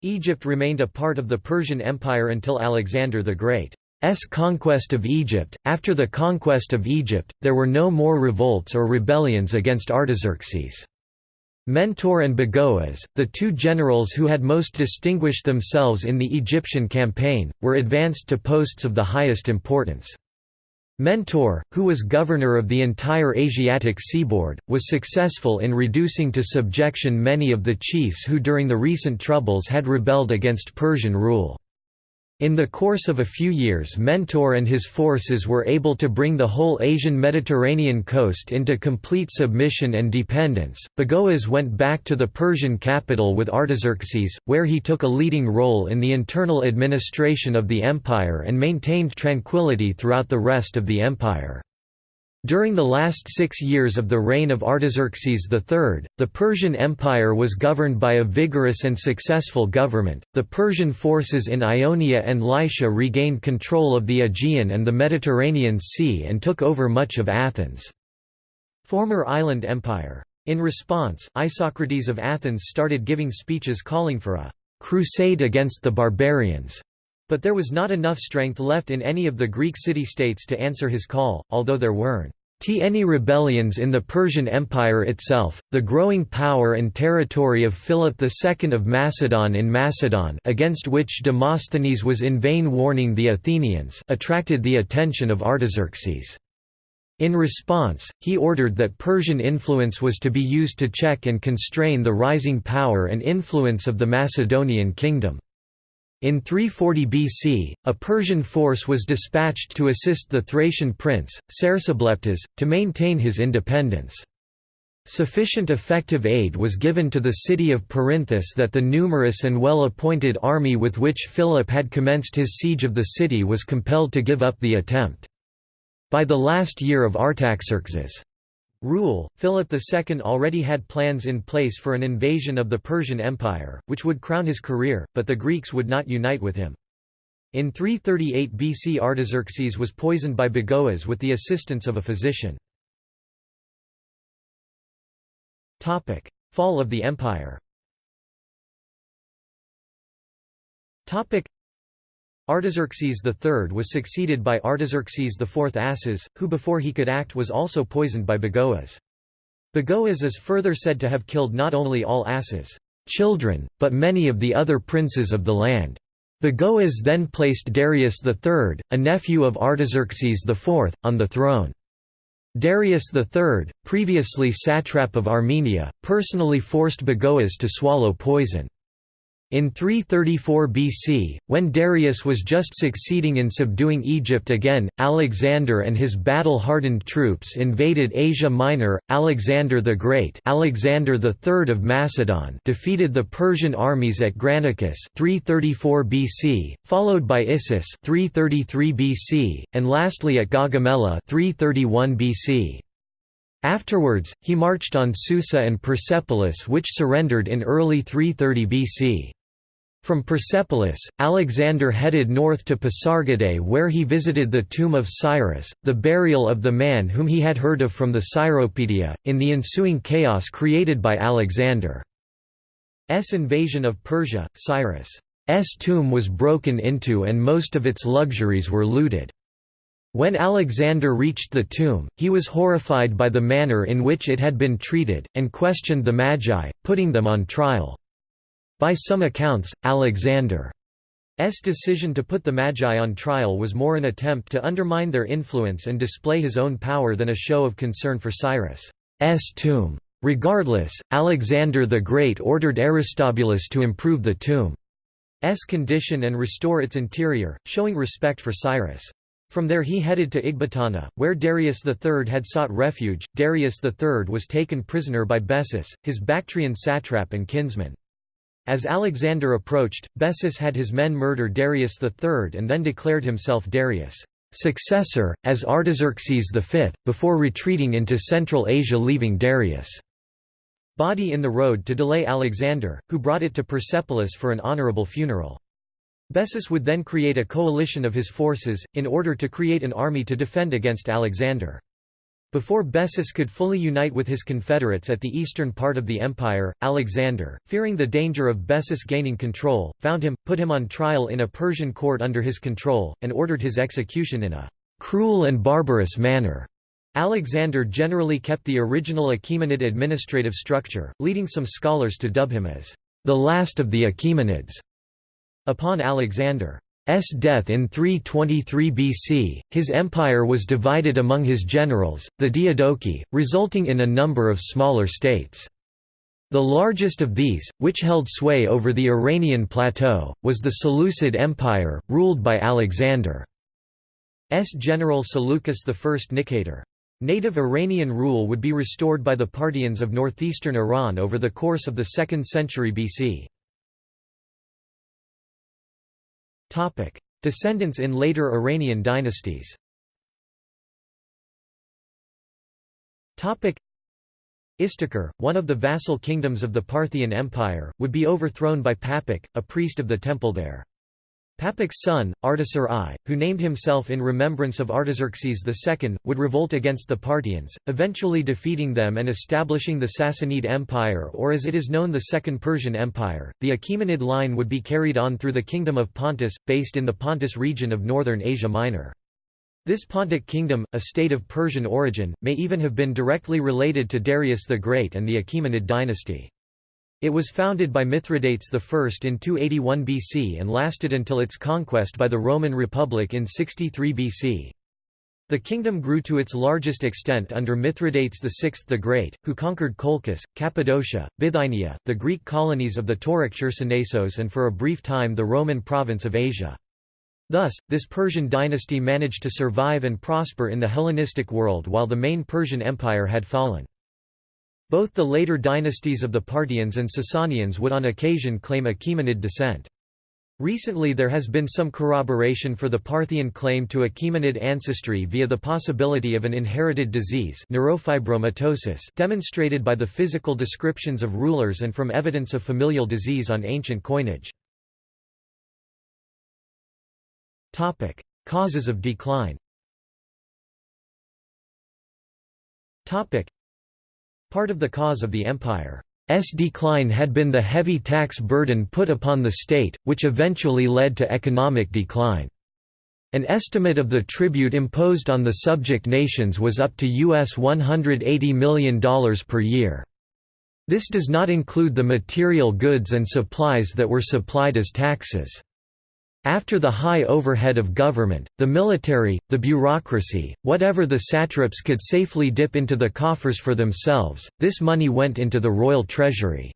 Speaker 1: Egypt remained a part of the Persian Empire until Alexander the Great's conquest of Egypt. After the conquest of Egypt, there were no more revolts or rebellions against Artaxerxes. Mentor and Bagoas, the two generals who had most distinguished themselves in the Egyptian campaign, were advanced to posts of the highest importance. Mentor, who was governor of the entire Asiatic seaboard, was successful in reducing to subjection many of the chiefs who during the recent troubles had rebelled against Persian rule. In the course of a few years Mentor and his forces were able to bring the whole Asian Mediterranean coast into complete submission and dependence. Bagoas went back to the Persian capital with Artaxerxes, where he took a leading role in the internal administration of the empire and maintained tranquility throughout the rest of the empire. During the last six years of the reign of Artaxerxes III, the Persian Empire was governed by a vigorous and successful government. The Persian forces in Ionia and Lycia regained control of the Aegean and the Mediterranean Sea and took over much of Athens' former island empire. In response, Isocrates of Athens started giving speeches calling for a crusade against the barbarians. But there was not enough strength left in any of the Greek city-states to answer his call, although there weren't any rebellions in the Persian Empire itself, the growing power and territory of Philip II of Macedon in Macedon against which Demosthenes was in vain warning the Athenians attracted the attention of Artaxerxes. In response, he ordered that Persian influence was to be used to check and constrain the rising power and influence of the Macedonian kingdom. In 340 BC, a Persian force was dispatched to assist the Thracian prince, Cersobleptes, to maintain his independence. Sufficient effective aid was given to the city of Perinthus that the numerous and well-appointed army with which Philip had commenced his siege of the city was compelled to give up the attempt. By the last year of Artaxerxes' rule, Philip II already had plans in place for an invasion of the Persian Empire, which would crown his career, but the Greeks would not unite with him. In 338 BC Artaxerxes was poisoned by Bagoas with the assistance of a physician. Fall of the empire Artaxerxes III was succeeded by Artaxerxes IV Arses, who before he could act was also poisoned by Bagoas. Bagoas is further said to have killed not only all Arses' children, but many of the other princes of the land. Bagoas then placed Darius III, a nephew of Artaxerxes IV, on the throne. Darius III, previously satrap of Armenia, personally forced Bagoas to swallow poison. In 334 BC, when Darius was just succeeding in subduing Egypt again, Alexander and his battle-hardened troops invaded Asia Minor. Alexander the Great, Alexander III of Macedon, defeated the Persian armies at Granicus 334 BC, followed by Issus 333 BC, and lastly at Gaugamela 331 BC. Afterwards, he marched on Susa and Persepolis which surrendered in early 330 BC. From Persepolis, Alexander headed north to Pasargadae where he visited the tomb of Cyrus, the burial of the man whom he had heard of from the Cyropaedia, in the ensuing chaos created by Alexander's invasion of Persia, Cyrus' tomb was broken into and most of its luxuries were looted. When Alexander reached the tomb, he was horrified by the manner in which it had been treated, and questioned the Magi, putting them on trial. By some accounts, Alexander's decision to put the Magi on trial was more an attempt to undermine their influence and display his own power than a show of concern for Cyrus' tomb. Regardless, Alexander the Great ordered Aristobulus to improve the tomb's condition and restore its interior, showing respect for Cyrus. From there he headed to Ecbatana, where Darius III had sought refuge. Darius III was taken prisoner by Bessus, his Bactrian satrap and kinsman. As Alexander approached, Bessus had his men murder Darius III and then declared himself Darius' successor, as Artaxerxes V, before retreating into Central Asia leaving Darius' body in the road to delay Alexander, who brought it to Persepolis for an honorable funeral. Bessus would then create a coalition of his forces, in order to create an army to defend against Alexander. Before Bessus could fully unite with his confederates at the eastern part of the empire, Alexander, fearing the danger of Bessus gaining control, found him, put him on trial in a Persian court under his control, and ordered his execution in a cruel and barbarous manner. Alexander generally kept the original Achaemenid administrative structure, leading some scholars to dub him as the last of the Achaemenids. Upon Alexander S death in 323 BC, his empire was divided among his generals, the Diadochi, resulting in a number of smaller states. The largest of these, which held sway over the Iranian plateau, was the Seleucid Empire, ruled by Alexander's general Seleucus I Nicator. Native Iranian rule would be restored by the Parthians of northeastern Iran over the course of the 2nd century BC. Descendants in later Iranian dynasties. Istakhr, one of the vassal kingdoms of the Parthian Empire, would be overthrown by Papik, a priest of the temple there. Papik's son, Ardashir I, who named himself in remembrance of Artaxerxes II, would revolt against the Parthians, eventually defeating them and establishing the Sassanid Empire or as it is known the Second Persian Empire. The Achaemenid line would be carried on through the Kingdom of Pontus, based in the Pontus region of northern Asia Minor. This Pontic kingdom, a state of Persian origin, may even have been directly related to Darius the Great and the Achaemenid dynasty. It was founded by Mithridates I in 281 BC and lasted until its conquest by the Roman Republic in 63 BC. The kingdom grew to its largest extent under Mithridates VI the Great, who conquered Colchis, Cappadocia, Bithynia, the Greek colonies of the Tauric Chersonesos and for a brief time the Roman province of Asia. Thus, this Persian dynasty managed to survive and prosper in the Hellenistic world while the main Persian Empire had fallen. Both the later dynasties of the Parthians and Sasanians would on occasion claim Achaemenid descent. Recently there has been some corroboration for the Parthian claim to Achaemenid ancestry via the possibility of an inherited disease neurofibromatosis demonstrated by the physical descriptions of rulers and from evidence of familial disease on ancient coinage. Topic: Causes of decline Part of the cause of the empire's decline had been the heavy tax burden put upon the state, which eventually led to economic decline. An estimate of the tribute imposed on the subject nations was up to US $180 million per year. This does not include the material goods and supplies that were supplied as taxes. After the high overhead of government, the military, the bureaucracy, whatever the satraps could safely dip into the coffers for themselves, this money went into the royal treasury.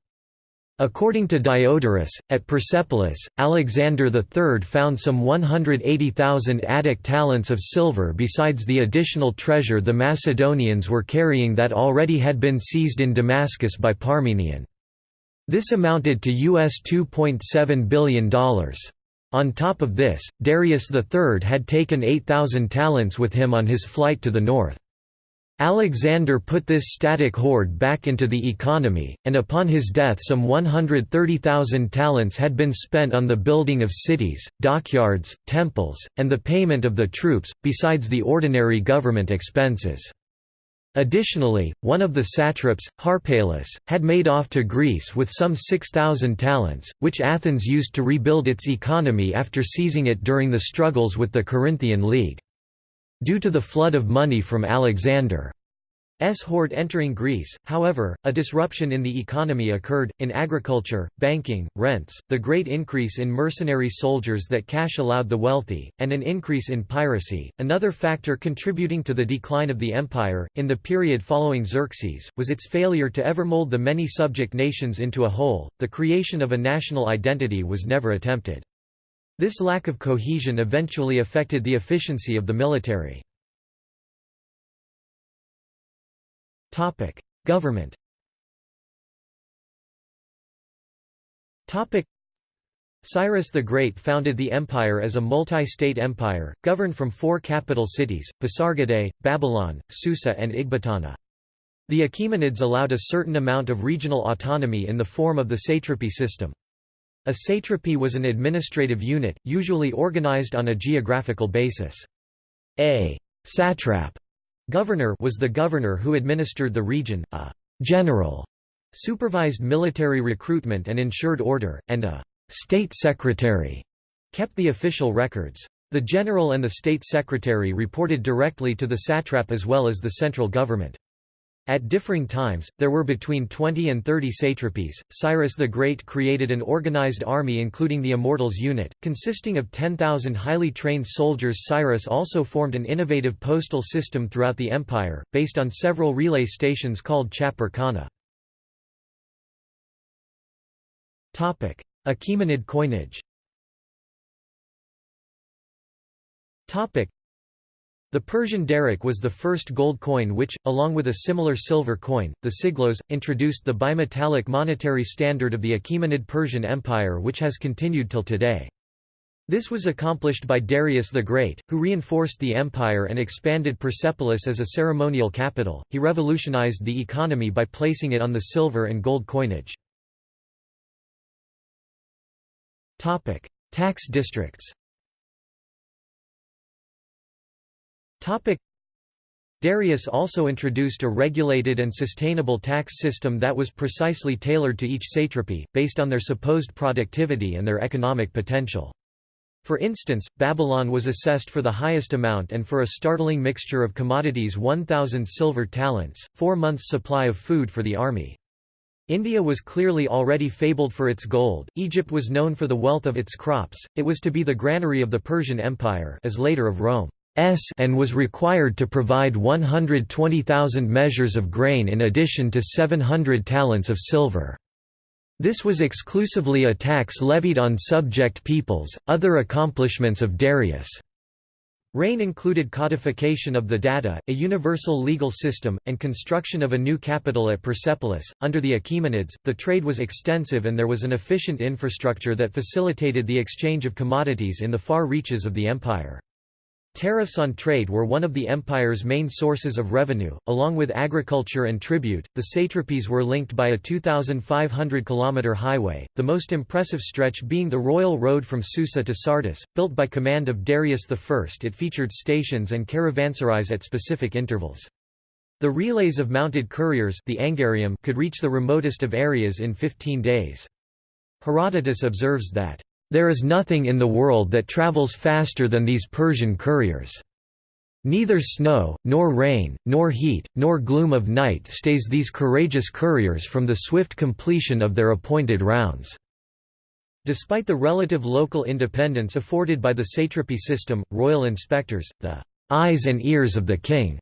Speaker 1: According to Diodorus, at Persepolis, Alexander III found some 180,000 Attic talents of silver besides the additional treasure the Macedonians were carrying that already had been seized in Damascus by Parmenion. This amounted to US $2.7 billion. On top of this, Darius III had taken 8,000 talents with him on his flight to the north. Alexander put this static hoard back into the economy, and upon his death some 130,000 talents had been spent on the building of cities, dockyards, temples, and the payment of the troops, besides the ordinary government expenses. Additionally, one of the satraps, Harpalus, had made off to Greece with some 6,000 talents, which Athens used to rebuild its economy after seizing it during the struggles with the Corinthian League. Due to the flood of money from Alexander S. hoard entering Greece, however, a disruption in the economy occurred, in agriculture, banking, rents, the great increase in mercenary soldiers that cash allowed the wealthy, and an increase in piracy. Another factor contributing to the decline of the empire, in the period following Xerxes, was its failure to ever mold the many subject nations into a whole, the creation of a national identity was never attempted. This lack of cohesion eventually affected the efficiency of the military. Topic: Government. Topic: Cyrus the Great founded the empire as a multi-state empire, governed from four capital cities, Pasargadae, Babylon, Susa and Ecbatana. The Achaemenids allowed a certain amount of regional autonomy in the form of the satrapy system. A satrapy was an administrative unit, usually organized on a geographical basis. A satrap Governor was the governor who administered the region, a general supervised military recruitment and ensured order, and a state secretary kept the official records. The general and the state secretary reported directly to the satrap as well as the central government. At differing times, there were between 20 and 30 satrapies. Cyrus the Great created an organized army including the Immortals unit, consisting of 10,000 highly trained soldiers. Cyrus also formed an innovative postal system throughout the empire, based on several relay stations called chapar khana. Achaemenid coinage the Persian daric was the first gold coin which, along with a similar silver coin, the siglos, introduced the bimetallic monetary standard of the Achaemenid Persian Empire which has continued till today. This was accomplished by Darius the Great, who reinforced the empire and expanded Persepolis as a ceremonial capital. He revolutionized the economy by placing it on the silver and gold coinage. Topic: Tax districts. Darius also introduced a regulated and sustainable tax system that was precisely tailored to each satrapy, based on their supposed productivity and their economic potential. For instance, Babylon was assessed for the highest amount and for a startling mixture of commodities 1,000 silver talents, four months' supply of food for the army. India was clearly already fabled for its gold, Egypt was known for the wealth of its crops, it was to be the granary of the Persian Empire as later of Rome. S and was required to provide 120,000 measures of grain in addition to 700 talents of silver. This was exclusively a tax levied on subject peoples. Other accomplishments of Darius' reign included codification of the data, a universal legal system, and construction of a new capital at Persepolis. Under the Achaemenids, the trade was extensive and there was an efficient infrastructure that facilitated the exchange of commodities in the far reaches of the empire. Tariffs on trade were one of the empire's main sources of revenue, along with agriculture and tribute. The satrapies were linked by a 2,500 km highway, the most impressive stretch being the royal road from Susa to Sardis, built by command of Darius I. It featured stations and caravanserais at specific intervals. The relays of mounted couriers the angarium could reach the remotest of areas in 15 days. Herodotus observes that there is nothing in the world that travels faster than these Persian couriers. Neither snow, nor rain, nor heat, nor gloom of night stays these courageous couriers from the swift completion of their appointed rounds." Despite the relative local independence afforded by the satrapy system, royal inspectors, the eyes and ears of the king,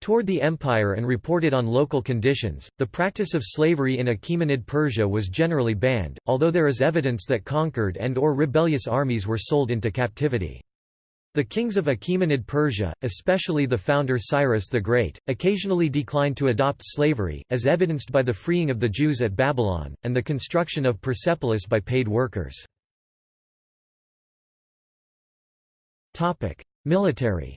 Speaker 1: toured the empire and reported on local conditions. The practice of slavery in Achaemenid Persia was generally banned, although there is evidence that conquered and or rebellious armies were sold into captivity. The kings of Achaemenid Persia, especially the founder Cyrus the Great, occasionally declined to adopt slavery, as evidenced by the freeing of the Jews at Babylon, and the construction of Persepolis by paid workers. Military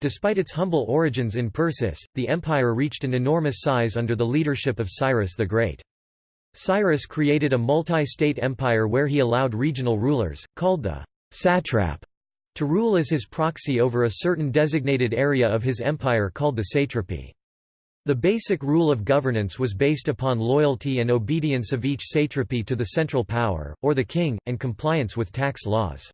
Speaker 1: Despite its humble origins in Persis, the empire reached an enormous size under the leadership of Cyrus the Great. Cyrus created a multi-state empire where he allowed regional rulers, called the satrap, to rule as his proxy over a certain designated area of his empire called the satrapy. The basic rule of governance was based upon loyalty and obedience of each satrapy to the central power, or the king, and compliance with tax laws.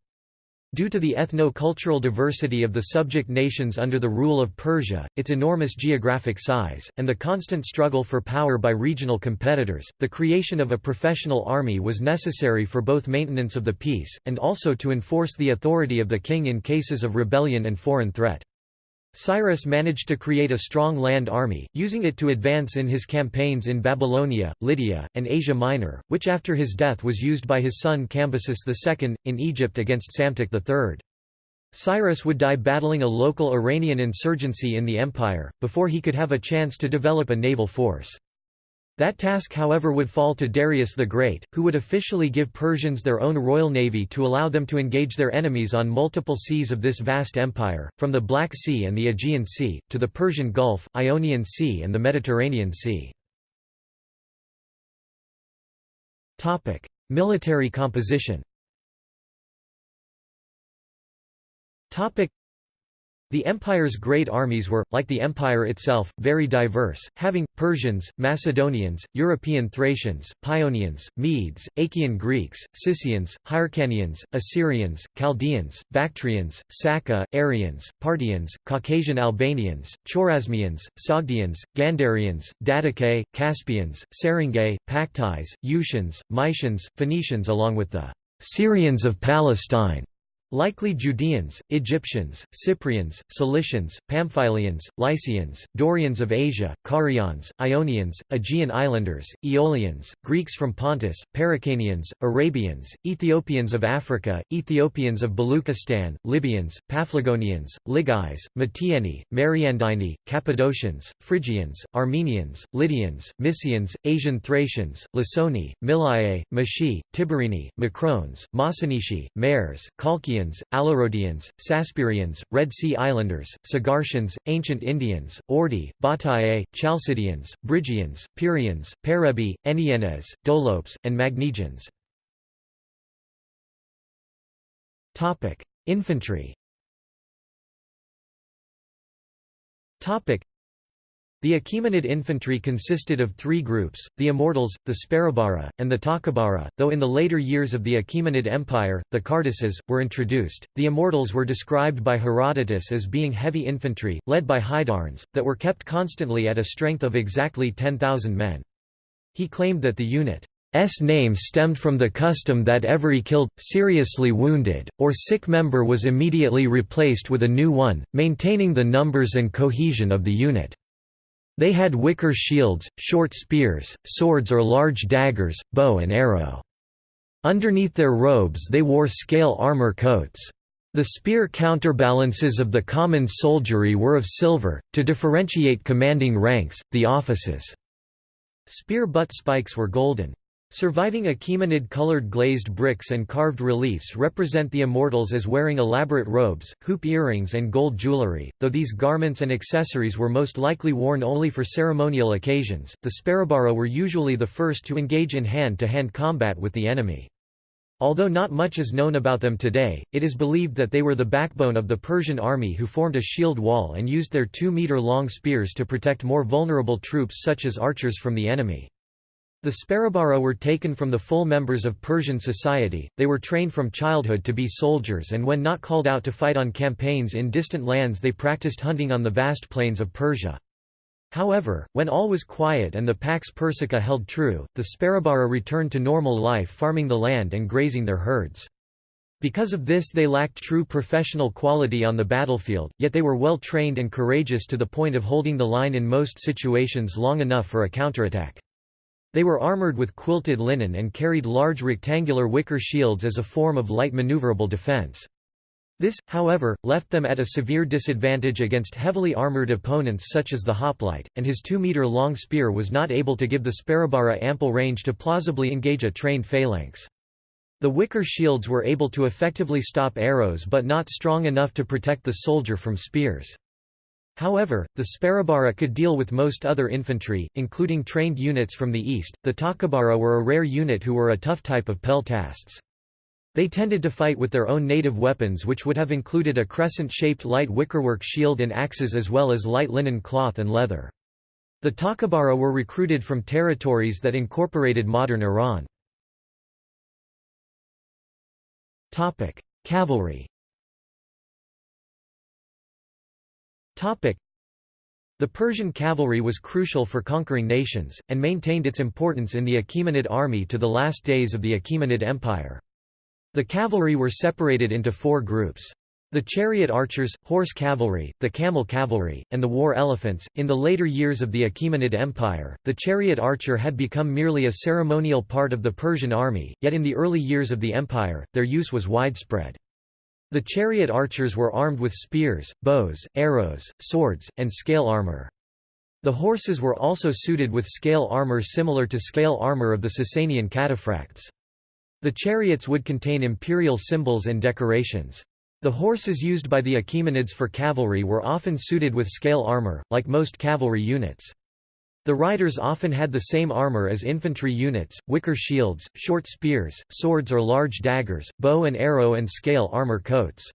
Speaker 1: Due to the ethno-cultural diversity of the subject nations under the rule of Persia, its enormous geographic size, and the constant struggle for power by regional competitors, the creation of a professional army was necessary for both maintenance of the peace, and also to enforce the authority of the king in cases of rebellion and foreign threat. Cyrus managed to create a strong land army, using it to advance in his campaigns in Babylonia, Lydia, and Asia Minor, which after his death was used by his son Cambyses II, in Egypt against Psamtik III. Cyrus would die battling a local Iranian insurgency in the empire, before he could have a chance to develop a naval force. That task however would fall to Darius the Great, who would officially give Persians their own royal navy to allow them to engage their enemies on multiple seas of this vast empire, from the Black Sea and the Aegean Sea, to the Persian Gulf, Ionian Sea and the Mediterranean Sea. Military composition the empire's great armies were, like the empire itself, very diverse, having, Persians, Macedonians, European Thracians, Paeonians, Medes, Achaean Greeks, Scythians, Hyrcanians, Assyrians, Chaldeans, Bactrians, Saka, Aryans, Parthians, Caucasian Albanians, Chorasmians, Sogdians, Gandharians, Dattakae, Caspians, Seringae, Paktais, Ushans, Mysians, Phoenicians along with the Syrians of Palestine Likely Judeans, Egyptians, Cyprians, Cilicians, Pamphylians, Lycians, Dorians of Asia, Carians, Ionians, Aegean Islanders, Aeolians, Greeks from Pontus, Paracanians, Arabians, Ethiopians of Africa, Ethiopians of Baluchistan, Libyans, Paphlagonians, Ligais, Matieni, Mariandini, Cappadocians, Phrygians, Armenians, Lydians, Mysians, Asian Thracians, Lysoni, Milae, Mashi, Tiberini, Macrones, Masanishi, Mares, Colchians, Scythians, Alarodians, Saspirians, Red Sea Islanders, Sagartians, Ancient Indians, Ordi, Batae, Chalcidians, Brygians, Pyrians, Perebi, Ennienes, Dolopes, and Magnegians. Infantry the Achaemenid infantry consisted of three groups, the Immortals, the Sparabara, and the Takabara, though in the later years of the Achaemenid Empire, the Cardaces, were introduced. The Immortals were described by Herodotus as being heavy infantry, led by Hydarnes, that were kept constantly at a strength of exactly 10,000 men. He claimed that the unit S name stemmed from the custom that every killed, seriously wounded, or sick member was immediately replaced with a new one, maintaining the numbers and cohesion of the unit. They had wicker shields, short spears, swords or large daggers, bow and arrow. Underneath their robes they wore scale armor coats. The spear counterbalances of the common soldiery were of silver, to differentiate commanding ranks, the offices. Spear butt spikes were golden. Surviving Achaemenid-colored glazed bricks and carved reliefs represent the immortals as wearing elaborate robes, hoop earrings and gold jewelry, though these garments and accessories were most likely worn only for ceremonial occasions. The Sparabara were usually the first to engage in hand-to-hand -hand combat with the enemy. Although not much is known about them today, it is believed that they were the backbone of the Persian army who formed a shield wall and used their two-meter-long spears to protect more vulnerable troops such as archers from the enemy. The Sparabara were taken from the full members of Persian society, they were trained from childhood to be soldiers and when not called out to fight on campaigns in distant lands they practiced hunting on the vast plains of Persia. However, when all was quiet and the Pax Persica held true, the Sparabara returned to normal life farming the land and grazing their herds. Because of this they lacked true professional quality on the battlefield, yet they were well trained and courageous to the point of holding the line in most situations long enough for a counterattack. They were armored with quilted linen and carried large rectangular wicker shields as a form of light maneuverable defense. This, however, left them at a severe disadvantage against heavily armored opponents such as the hoplite, and his 2-meter-long spear was not able to give the Sparabara ample range to plausibly engage a trained phalanx. The wicker shields were able to effectively stop arrows but not strong enough to protect the soldier from spears. However, the Sparabara could deal with most other infantry, including trained units from the east. The Takabara were a rare unit who were a tough type of peltasts. They tended to fight with their own native weapons which would have included a crescent-shaped light wickerwork shield and axes as well as light linen cloth and leather. The Takabara were recruited from territories that incorporated modern Iran. Cavalry The Persian cavalry was crucial for conquering nations, and maintained its importance in the Achaemenid army to the last days of the Achaemenid Empire. The cavalry were separated into four groups. The chariot archers, horse cavalry, the camel cavalry, and the war elephants. In the later years of the Achaemenid Empire, the chariot archer had become merely a ceremonial part of the Persian army, yet in the early years of the empire, their use was widespread. The chariot archers were armed with spears, bows, arrows, swords, and scale armor. The horses were also suited with scale armor similar to scale armor of the Sasanian cataphracts. The chariots would contain imperial symbols and decorations. The horses used by the Achaemenids for cavalry were often suited with scale armor, like most cavalry units. The riders often had the same armor as infantry units, wicker shields, short spears, swords or large daggers, bow and arrow and scale armor coats.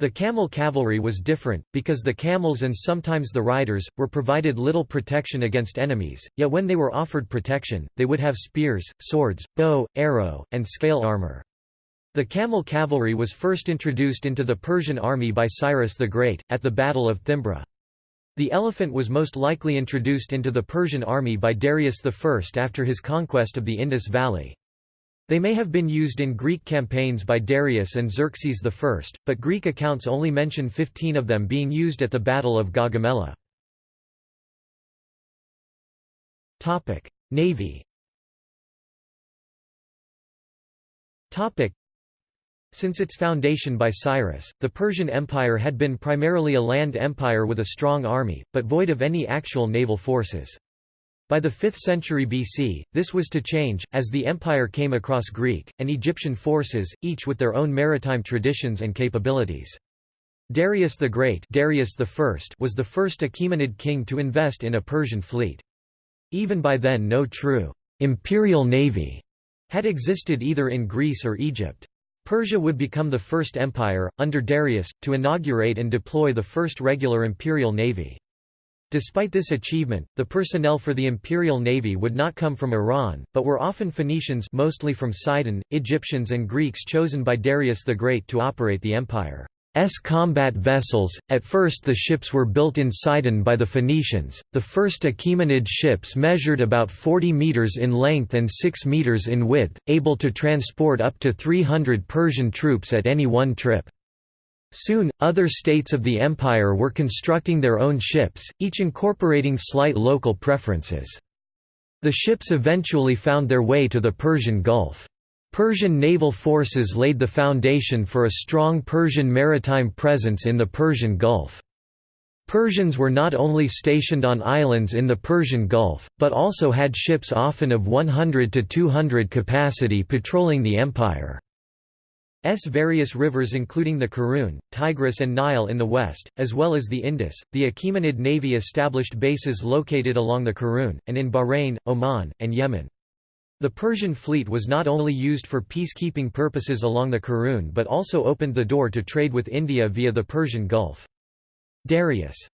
Speaker 1: The camel cavalry was different, because the camels and sometimes the riders, were provided little protection against enemies, yet when they were offered protection, they would have spears, swords, bow, arrow, and scale armor. The camel cavalry was first introduced into the Persian army by Cyrus the Great, at the Battle of Thymbra. The elephant was most likely introduced into the Persian army by Darius I after his conquest of the Indus Valley. They may have been used in Greek campaigns by Darius and Xerxes I, but Greek accounts only mention 15 of them being used at the Battle of Gaugamela. Navy Since its foundation by Cyrus, the Persian Empire had been primarily a land empire with a strong army, but void of any actual naval forces. By the 5th century BC, this was to change, as the empire came across Greek, and Egyptian forces, each with their own maritime traditions and capabilities. Darius the Great Darius I was the first Achaemenid king to invest in a Persian fleet. Even by then no true imperial navy had existed either in Greece or Egypt. Persia would become the first empire, under Darius, to inaugurate and deploy the first regular imperial navy. Despite this achievement, the personnel for the Imperial Navy would not come from Iran, but were often Phoenicians mostly from Sidon, Egyptians and Greeks chosen by Darius the Great to operate the empire's combat vessels. At first the ships were built in Sidon by the Phoenicians. The first Achaemenid ships measured about 40 meters in length and 6 meters in width, able to transport up to 300 Persian troops at any one trip. Soon, other states of the empire were constructing their own ships, each incorporating slight local preferences. The ships eventually found their way to the Persian Gulf. Persian naval forces laid the foundation for a strong Persian maritime presence in the Persian Gulf. Persians were not only stationed on islands in the Persian Gulf, but also had ships often of 100 to 200 capacity patrolling the empire. S various rivers including the Karun, Tigris and Nile in the west, as well as the Indus. The Achaemenid navy established bases located along the Karun, and in Bahrain, Oman, and Yemen. The Persian fleet was not only used for peacekeeping purposes along the Karun but also opened the door to trade with India via the Persian Gulf. Darius'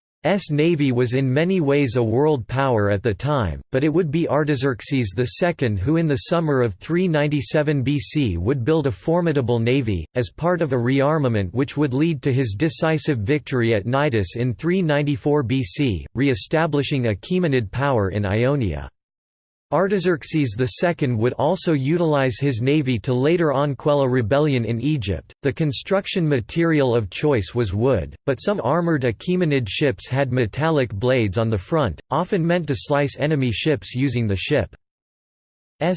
Speaker 1: navy was in many ways a world power at the time, but it would be Artaxerxes II who in the summer of 397 BC would build a formidable navy, as part of a rearmament which would lead to his decisive victory at Cnidus in 394 BC, re-establishing Achaemenid power in Ionia. Artaxerxes II would also utilize his navy to later on quell a rebellion in Egypt. The construction material of choice was wood, but some armored Achaemenid ships had metallic blades on the front, often meant to slice enemy ships using the ship's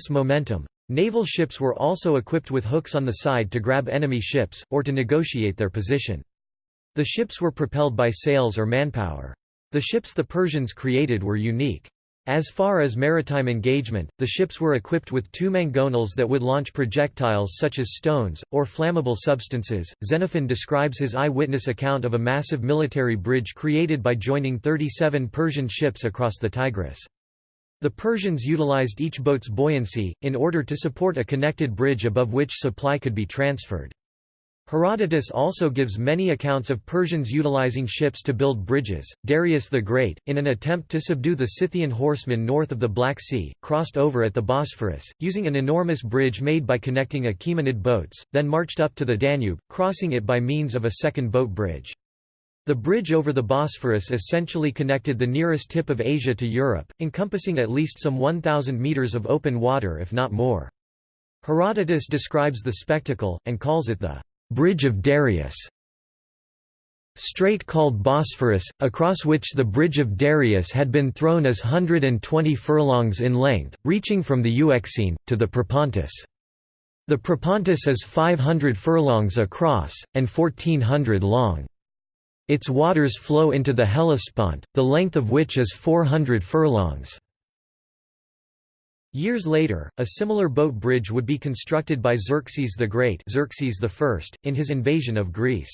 Speaker 1: momentum. Naval ships were also equipped with hooks on the side to grab enemy ships, or to negotiate their position. The ships were propelled by sails or manpower. The ships the Persians created were unique. As far as maritime engagement, the ships were equipped with two mangonels that would launch projectiles such as stones, or flammable substances. Xenophon describes his eyewitness account of a massive military bridge created by joining 37 Persian ships across the Tigris. The Persians utilized each boat's buoyancy, in order to support a connected bridge above which supply could be transferred. Herodotus also gives many accounts of Persians utilizing ships to build bridges. Darius the Great, in an attempt to subdue the Scythian horsemen north of the Black Sea, crossed over at the Bosphorus, using an enormous bridge made by connecting Achaemenid boats, then marched up to the Danube, crossing it by means of a second boat bridge. The bridge over the Bosphorus essentially connected the nearest tip of Asia to Europe, encompassing at least some 1,000 metres of open water if not more. Herodotus describes the spectacle, and calls it the Bridge of Darius strait called Bosphorus, across which the Bridge of Darius had been thrown as 120 furlongs in length, reaching from the Euxine, to the Propontis. The Propontis is 500 furlongs across, and 1400 long. Its waters flow into the Hellespont, the length of which is 400 furlongs. Years later, a similar boat bridge would be constructed by Xerxes the Great Xerxes I, in his invasion of Greece.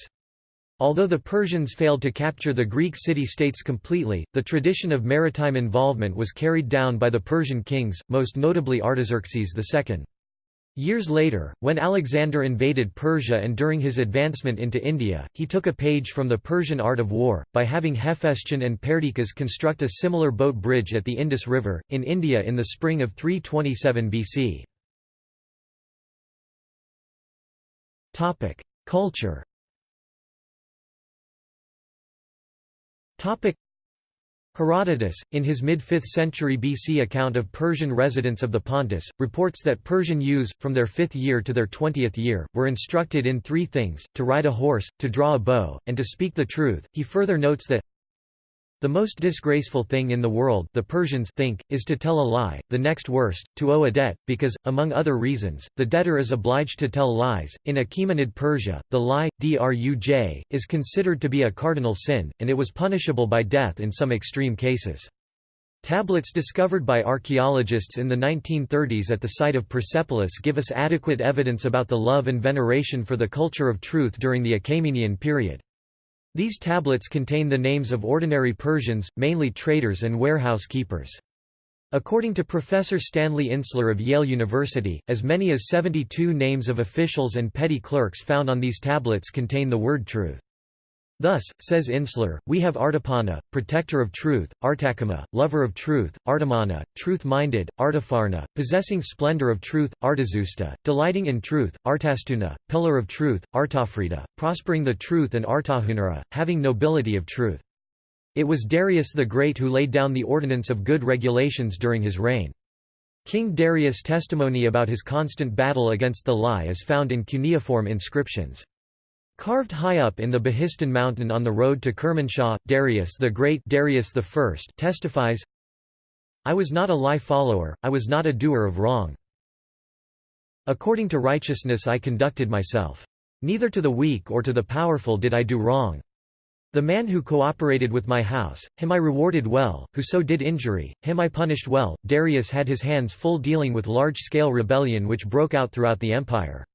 Speaker 1: Although the Persians failed to capture the Greek city-states completely, the tradition of maritime involvement was carried down by the Persian kings, most notably Artaxerxes II. Years later, when Alexander invaded Persia and during his advancement into India, he took a page from the Persian art of war, by having Hephaestion and Perdiccas construct a similar boat bridge at the Indus River, in India in the spring of 327 BC. Culture Herodotus, in his mid-5th century BC account of Persian residents of the Pontus, reports that Persian youths, from their fifth year to their twentieth year, were instructed in three things, to ride a horse, to draw a bow, and to speak the truth. He further notes that the most disgraceful thing in the world the Persians think, is to tell a lie, the next worst, to owe a debt, because, among other reasons, the debtor is obliged to tell lies. In Achaemenid Persia, the lie, druj, is considered to be a cardinal sin, and it was punishable by death in some extreme cases. Tablets discovered by archaeologists in the 1930s at the site of Persepolis give us adequate evidence about the love and veneration for the culture of truth during the Achaemenian period. These tablets contain the names of ordinary Persians, mainly traders and warehouse keepers. According to Professor Stanley Insler of Yale University, as many as 72 names of officials and petty clerks found on these tablets contain the word truth. Thus, says Insler, we have Artapana, protector of truth, Artakama, lover of truth, Artamana, truth-minded, Artafarna, possessing splendor of truth, Artazusta, delighting in truth, Artastuna, pillar of truth, Artafrida, prospering the truth and Artahunara, having nobility of truth. It was Darius the Great who laid down the ordinance of good regulations during his reign. King Darius' testimony about his constant battle against the lie is found in cuneiform inscriptions. Carved high up in the Behistun mountain on the road to Kermanshah, Darius the Great Darius I testifies, I was not a lie follower, I was not a doer of wrong. According to righteousness I conducted myself. Neither to the weak or to the powerful did I do wrong. The man who cooperated with my house, him I rewarded well, who so did injury, him I punished well. Darius had his hands full dealing with large-scale rebellion which broke out throughout the empire.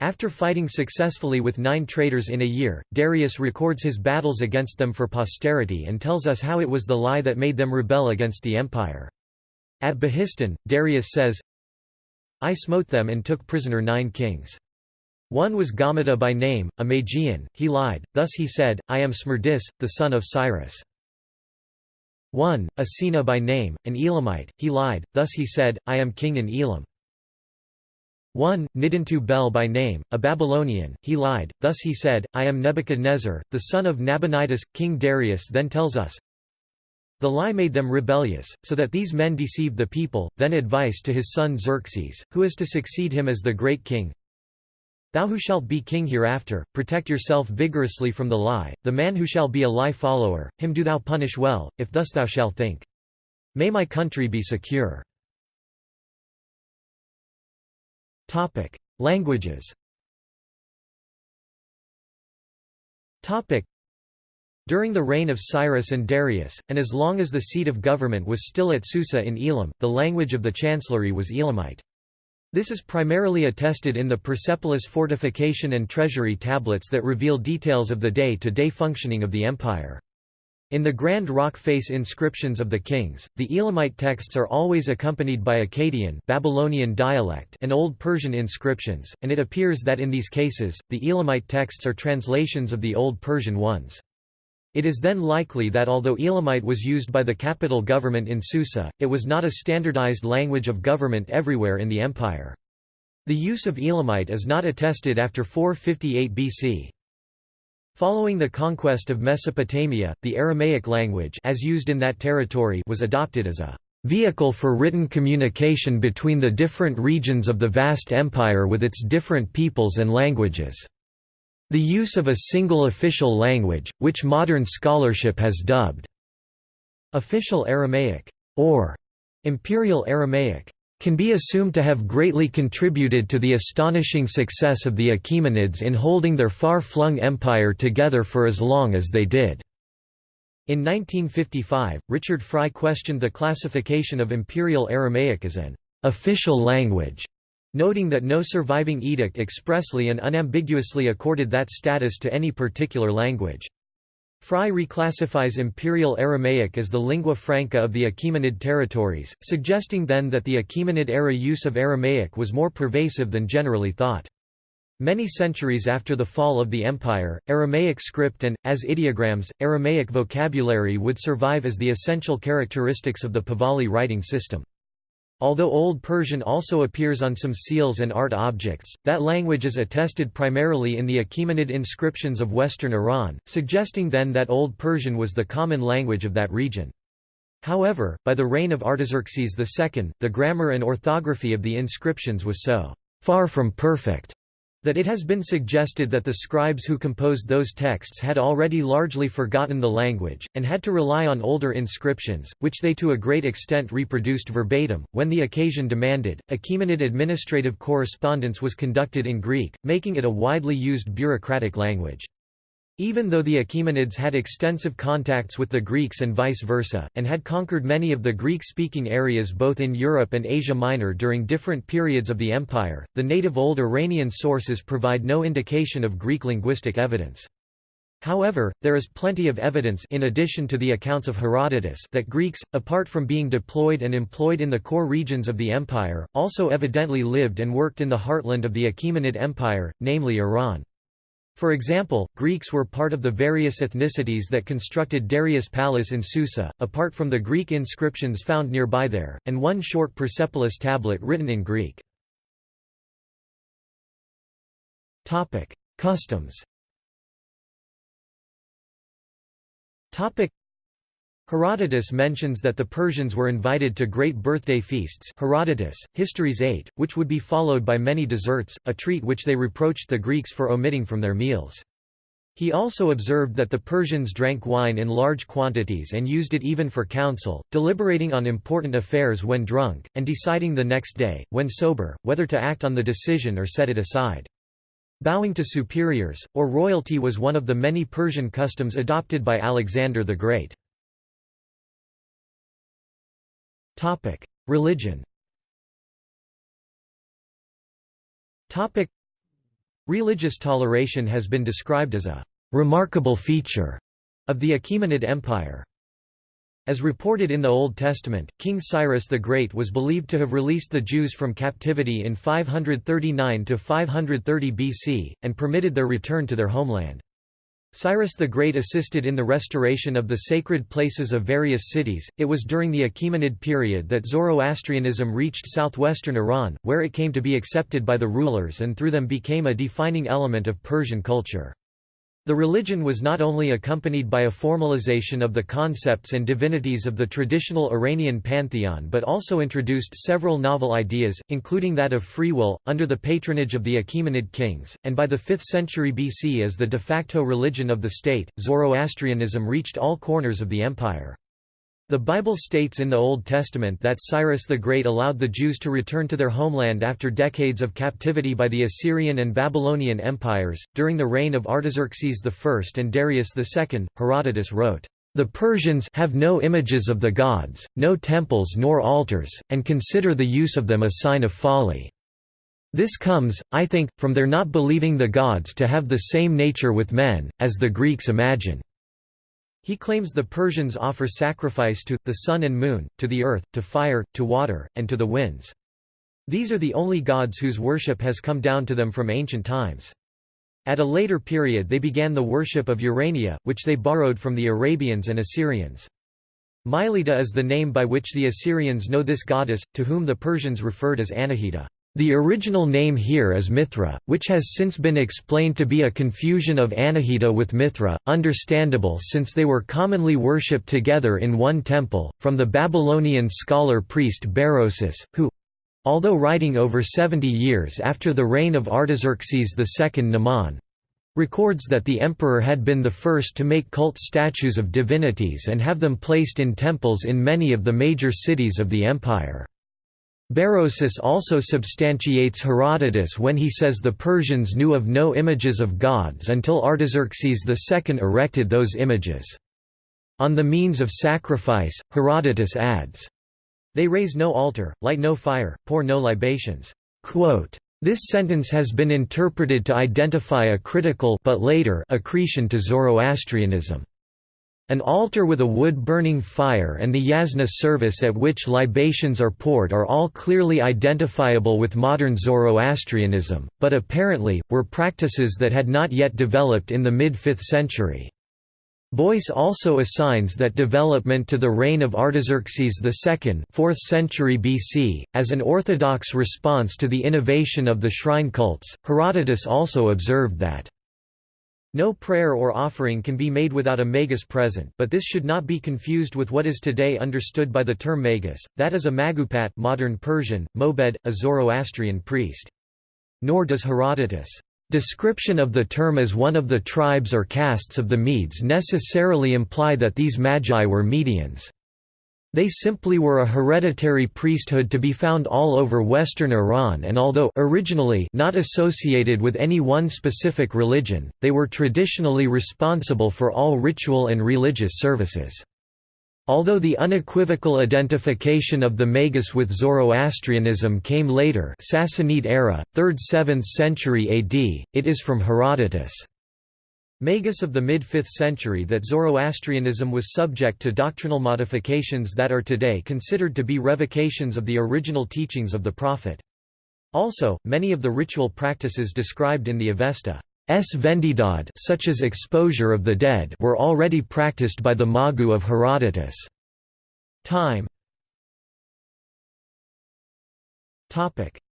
Speaker 1: After fighting successfully with nine traitors in a year, Darius records his battles against them for posterity and tells us how it was the lie that made them rebel against the empire. At Behistun, Darius says, I smote them and took prisoner nine kings. One was Gaumata by name, a Magian, he lied, thus he said, I am Smerdis, the son of Cyrus. 1. Asina by name, an Elamite, he lied, thus he said, I am king in Elam. 1. Nidintu Bel by name, a Babylonian, he lied, thus he said, I am Nebuchadnezzar, the son of Nabonidus. King Darius then tells us, The lie made them rebellious, so that these men deceived the people, then advice to his son Xerxes, who is to succeed him as the great king, Thou who shalt be king hereafter, protect yourself vigorously from the lie, the man who shall be a lie follower, him do thou punish well, if thus thou shalt think. May my country be secure. Languages During the reign of Cyrus and Darius, and as long as the seat of government was still at Susa in Elam, the language of the chancellery was Elamite. This is primarily attested in the Persepolis fortification and treasury tablets that reveal details of the day-to-day -day functioning of the empire. In the Grand Rock Face inscriptions of the kings, the Elamite texts are always accompanied by Akkadian Babylonian dialect and Old Persian inscriptions, and it appears that in these cases, the Elamite texts are translations of the Old Persian ones. It is then likely that although Elamite was used by the capital government in Susa, it was not a standardized language of government everywhere in the empire. The use of Elamite is not attested after 458 BC. Following the conquest of Mesopotamia, the Aramaic language as used in that territory was adopted as a vehicle for written communication between the different regions of the vast empire with its different peoples and languages. The use of a single official language, which modern scholarship has dubbed official Aramaic or Imperial Aramaic, can be assumed to have greatly contributed to the astonishing success of the Achaemenids in holding their far-flung empire together for as long as they did. In 1955, Richard Frye questioned the classification of Imperial Aramaic as an official language noting that no surviving edict expressly and unambiguously accorded that status to any particular language. Frye reclassifies Imperial Aramaic as the lingua franca of the Achaemenid territories, suggesting then that the Achaemenid-era use of Aramaic was more pervasive than generally thought. Many centuries after the fall of the empire, Aramaic script and, as ideograms, Aramaic vocabulary would survive as the essential characteristics of the Pahlavi writing system. Although Old Persian also appears on some seals and art objects, that language is attested primarily in the Achaemenid inscriptions of western Iran, suggesting then that Old Persian was the common language of that region. However, by the reign of Artaxerxes II, the grammar and orthography of the inscriptions was so far from perfect that it has been suggested that the scribes who composed those texts had already largely forgotten the language, and had to rely on older inscriptions, which they to a great extent reproduced verbatim. When the occasion demanded, Achaemenid administrative correspondence was conducted in Greek, making it a widely used bureaucratic language. Even though the Achaemenids had extensive contacts with the Greeks and vice versa, and had conquered many of the Greek-speaking areas both in Europe and Asia Minor during different periods of the empire, the native Old Iranian sources provide no indication of Greek linguistic evidence. However, there is plenty of evidence in addition to the accounts of Herodotus that Greeks, apart from being deployed and employed in the core regions of the empire, also evidently lived and worked in the heartland of the Achaemenid Empire, namely Iran. For example, Greeks were part of the various ethnicities that constructed Darius' palace in Susa, apart from the Greek inscriptions found nearby there, and one short Persepolis tablet written in Greek. Customs Herodotus mentions that the Persians were invited to great birthday feasts Herodotus, Histories 8, which would be followed by many desserts, a treat which they reproached the Greeks for omitting from their meals. He also observed that the Persians drank wine in large quantities and used it even for counsel, deliberating on important affairs when drunk, and deciding the next day, when sober, whether to act on the decision or set it aside. Bowing to superiors, or royalty was one of the many Persian customs adopted by Alexander the Great. Topic: Religion. Topic: Religious toleration has been described as a remarkable feature of the Achaemenid Empire. As reported in the Old Testament, King Cyrus the Great was believed to have released the Jews from captivity in 539 to 530 BC, and permitted their return to their homeland. Cyrus the Great assisted in the restoration of the sacred places of various cities. It was during the Achaemenid period that Zoroastrianism reached southwestern Iran, where it came to be accepted by the rulers and through them became a defining element of Persian culture. The religion was not only accompanied by a formalization of the concepts and divinities of the traditional Iranian pantheon but also introduced several novel ideas, including that of free will, under the patronage of the Achaemenid kings, and by the 5th century BC as the de facto religion of the state, Zoroastrianism reached all corners of the empire. The Bible states in the Old Testament that Cyrus the Great allowed the Jews to return to their homeland after decades of captivity by the Assyrian and Babylonian empires. During the reign of Artaxerxes I and Darius II, Herodotus wrote, The Persians have no images of the gods, no temples nor altars, and consider the use of them a sign of folly. This comes, I think, from their not believing the gods to have the same nature with men, as the Greeks imagine. He claims the Persians offer sacrifice to, the sun and moon, to the earth, to fire, to water, and to the winds. These are the only gods whose worship has come down to them from ancient times. At a later period they began the worship of Urania, which they borrowed from the Arabians and Assyrians. Mylitta is the name by which the Assyrians know this goddess, to whom the Persians referred as Anahita. The original name here is Mithra, which has since been explained to be a confusion of Anahita with Mithra, understandable since they were commonly worshipped together in one temple, from the Babylonian scholar-priest Berosus, who although writing over 70 years after the reign of Artaxerxes II Mnemon, records that the emperor had been the first to make cult statues of divinities and have them placed in temples in many of the major cities of the empire. Berosus also substantiates Herodotus when he says the Persians knew of no images of gods until Artaxerxes II erected those images. On the means of sacrifice, Herodotus adds, They raise no altar, light no fire, pour no libations. Quote, this sentence has been interpreted to identify a critical but later accretion to Zoroastrianism. An altar with a wood-burning fire and the yasna service at which libations are poured are all clearly identifiable with modern Zoroastrianism, but apparently, were practices that had not yet developed in the mid-5th century. Boyce also assigns that development to the reign of Artaxerxes II 4th century BC, as an orthodox response to the innovation of the shrine cults. Herodotus also observed that no prayer or offering can be made without a magus present but this should not be confused with what is today understood by the term magus, that is a magupat modern Persian, mobed, a Zoroastrian priest. Nor does Herodotus' description of the term as one of the tribes or castes of the Medes necessarily imply that these magi were Medians. They simply were a hereditary priesthood to be found all over western Iran and although originally not associated with any one specific religion, they were traditionally responsible for all ritual and religious services. Although the unequivocal identification of the Magus with Zoroastrianism came later Sassanid era, 3rd–7th century AD, it is from Herodotus. Magus of the mid-5th century that Zoroastrianism was subject to doctrinal modifications that are today considered to be revocations of the original teachings of the Prophet. Also, many of the ritual practices described in the Avesta. Vendidad such as exposure of the dead were already practiced by the Magu of Herodotus. Time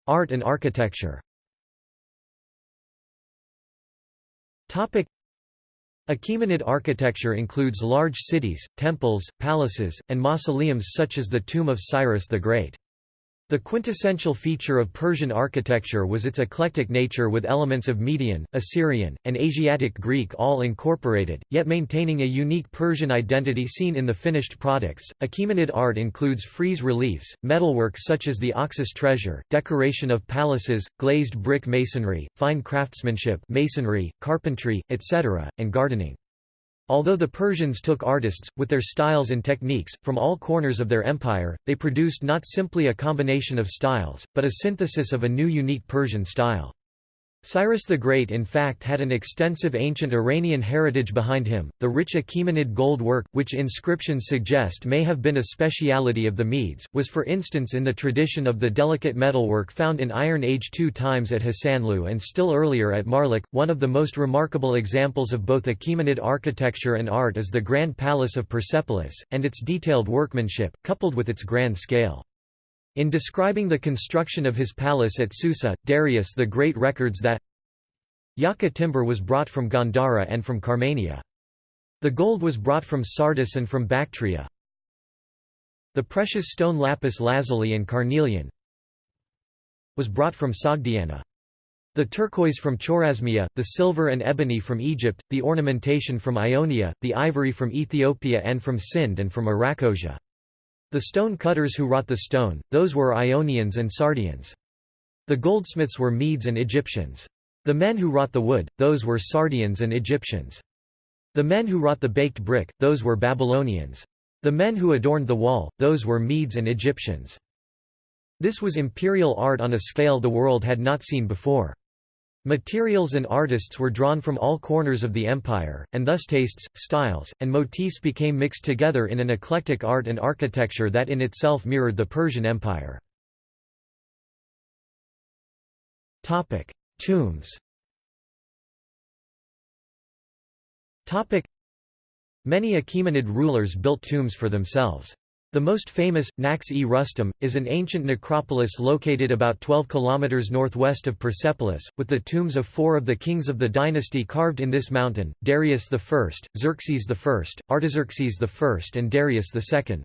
Speaker 1: Art and architecture Achaemenid architecture includes large cities, temples, palaces, and mausoleums such as the tomb of Cyrus the Great. The quintessential feature of Persian architecture was its eclectic nature with elements of Median, Assyrian, and Asiatic Greek all incorporated, yet maintaining a unique Persian identity seen in the finished products. Achaemenid art includes frieze reliefs, metalwork such as the Oxus treasure, decoration of palaces, glazed brick masonry, fine craftsmanship, masonry, carpentry, etc., and gardening. Although the Persians took artists, with their styles and techniques, from all corners of their empire, they produced not simply a combination of styles, but a synthesis of a new unique Persian style. Cyrus the Great in fact had an extensive ancient Iranian heritage behind him. The rich Achaemenid gold work, which inscriptions suggest may have been a speciality of the Medes, was for instance in the tradition of the delicate metalwork found in Iron Age two times at Hassanlu and still earlier at Marlik. One of the most remarkable examples of both Achaemenid architecture and art is the Grand Palace of Persepolis, and its detailed workmanship, coupled with its grand scale. In describing the construction of his palace at Susa, Darius the Great records that Yaka timber was brought from Gandhara and from Carmania. The gold was brought from Sardis and from Bactria. The precious stone lapis lazuli and carnelian was brought from Sogdiana. The turquoise from Chorasmia, the silver and ebony from Egypt, the ornamentation from Ionia, the ivory from Ethiopia and from Sind and from Arachosia. The stone cutters who wrought the stone, those were Ionians and Sardians. The goldsmiths were Medes and Egyptians. The men who wrought the wood, those were Sardians and Egyptians. The men who wrought the baked brick, those were Babylonians. The men who adorned the wall, those were Medes and Egyptians. This was imperial art on a scale the world had not seen before. Materials and artists were drawn from all corners of the empire, and thus tastes, styles, and motifs became mixed together in an eclectic art and architecture that in itself mirrored the Persian Empire. Tombs Many Achaemenid rulers built tombs for themselves. The most famous, Naqsh-e-Rustam, is an ancient necropolis located about 12 km northwest of Persepolis, with the tombs of four of the kings of the dynasty carved in this mountain, Darius I, Xerxes I, Artaxerxes I and Darius II.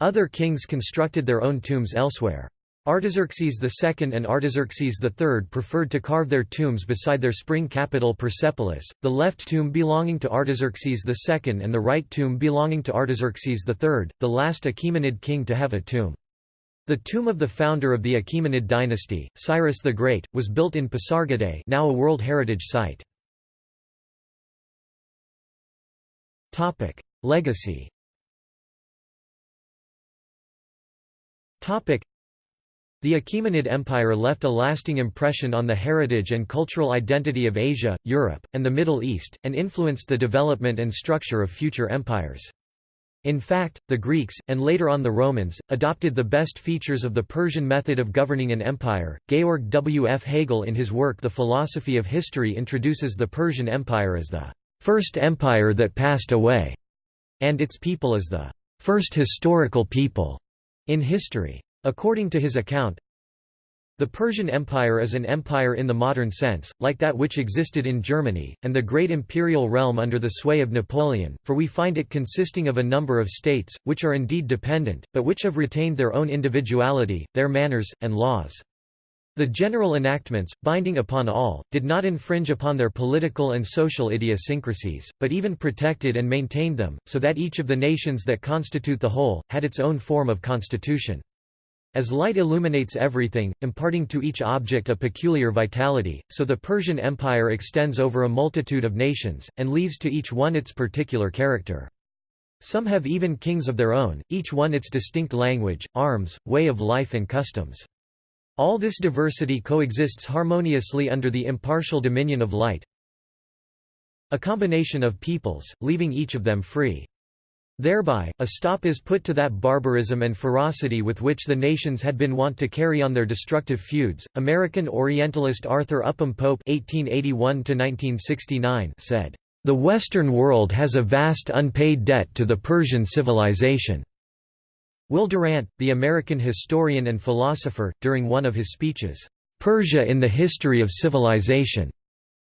Speaker 1: Other kings constructed their own tombs elsewhere. Artaxerxes II and Artaxerxes III preferred to carve their tombs beside their spring capital Persepolis, the left tomb belonging to Artaxerxes II and the right tomb belonging to Artaxerxes III, the last Achaemenid king to have a tomb. The tomb of the founder of the Achaemenid dynasty, Cyrus the Great, was built in Pasargadae now a World Heritage Site. Legacy the Achaemenid Empire left a lasting impression on the heritage and cultural identity of Asia, Europe, and the Middle East, and influenced the development and structure of future empires. In fact, the Greeks, and later on the Romans, adopted the best features of the Persian method of governing an empire. Georg W. F. Hegel in his work The Philosophy of History introduces the Persian Empire as the first empire that passed away, and its people as the first historical people in history. According to his account, the Persian Empire is an empire in the modern sense, like that which existed in Germany, and the great imperial realm under the sway of Napoleon, for we find it consisting of a number of states, which are indeed dependent, but which have retained their own individuality, their manners, and laws. The general enactments, binding upon all, did not infringe upon their political and social idiosyncrasies, but even protected and maintained them, so that each of the nations that constitute the whole, had its own form of constitution. As light illuminates everything, imparting to each object a peculiar vitality, so the Persian Empire extends over a multitude of nations, and leaves to each one its particular character. Some have even kings of their own, each one its distinct language, arms, way of life and customs. All this diversity coexists harmoniously under the impartial dominion of light, a combination of peoples, leaving each of them free. Thereby, a stop is put to that barbarism and ferocity with which the nations had been wont to carry on their destructive feuds. American Orientalist Arthur Upham Pope (1881–1969) said, "The Western world has a vast unpaid debt to the Persian civilization." Will Durant, the American historian and philosopher, during one of his speeches, "Persia in the History of Civilization,"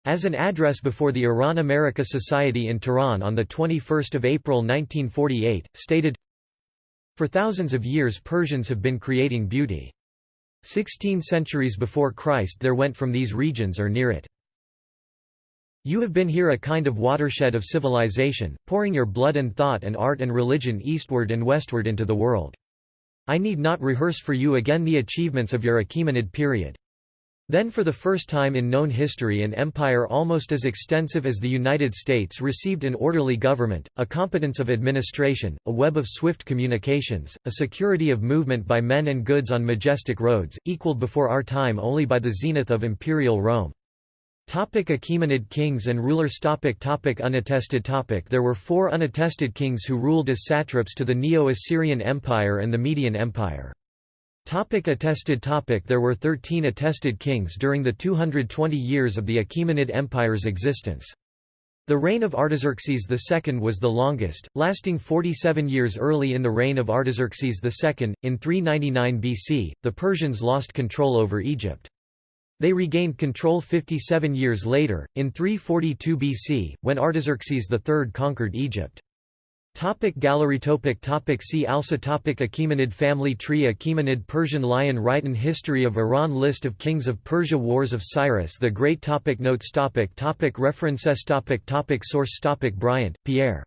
Speaker 1: As an address before the Iran-America Society in Tehran on 21 April 1948, stated, For thousands of years Persians have been creating beauty. Sixteen centuries before Christ there went from these regions or near it. You have been here a kind of watershed of civilization, pouring your blood and thought and art and religion eastward and westward into the world. I need not rehearse for you again the achievements of your Achaemenid period. Then for the first time in known history an empire almost as extensive as the United States received an orderly government, a competence of administration, a web of swift communications, a security of movement by men and goods on majestic roads, equaled before our time only by the zenith of imperial Rome. Topic Achaemenid kings and rulers topic topic Unattested topic There were four unattested kings who ruled as satraps to the Neo-Assyrian Empire and the Median Empire. Topic attested topic There were 13 attested kings during the 220 years of the Achaemenid Empire's existence. The reign of Artaxerxes II was the longest, lasting 47 years early in the reign of Artaxerxes II. In 399 BC, the Persians lost control over Egypt. They regained control 57 years later, in 342 BC, when Artaxerxes III conquered Egypt. Topic gallery topic topic See also topic Achaemenid family tree Achaemenid Persian lion Rhyton History of Iran List of kings of Persia Wars of Cyrus the Great topic Notes topic topic References topic topic Source topic Briant, Pierre.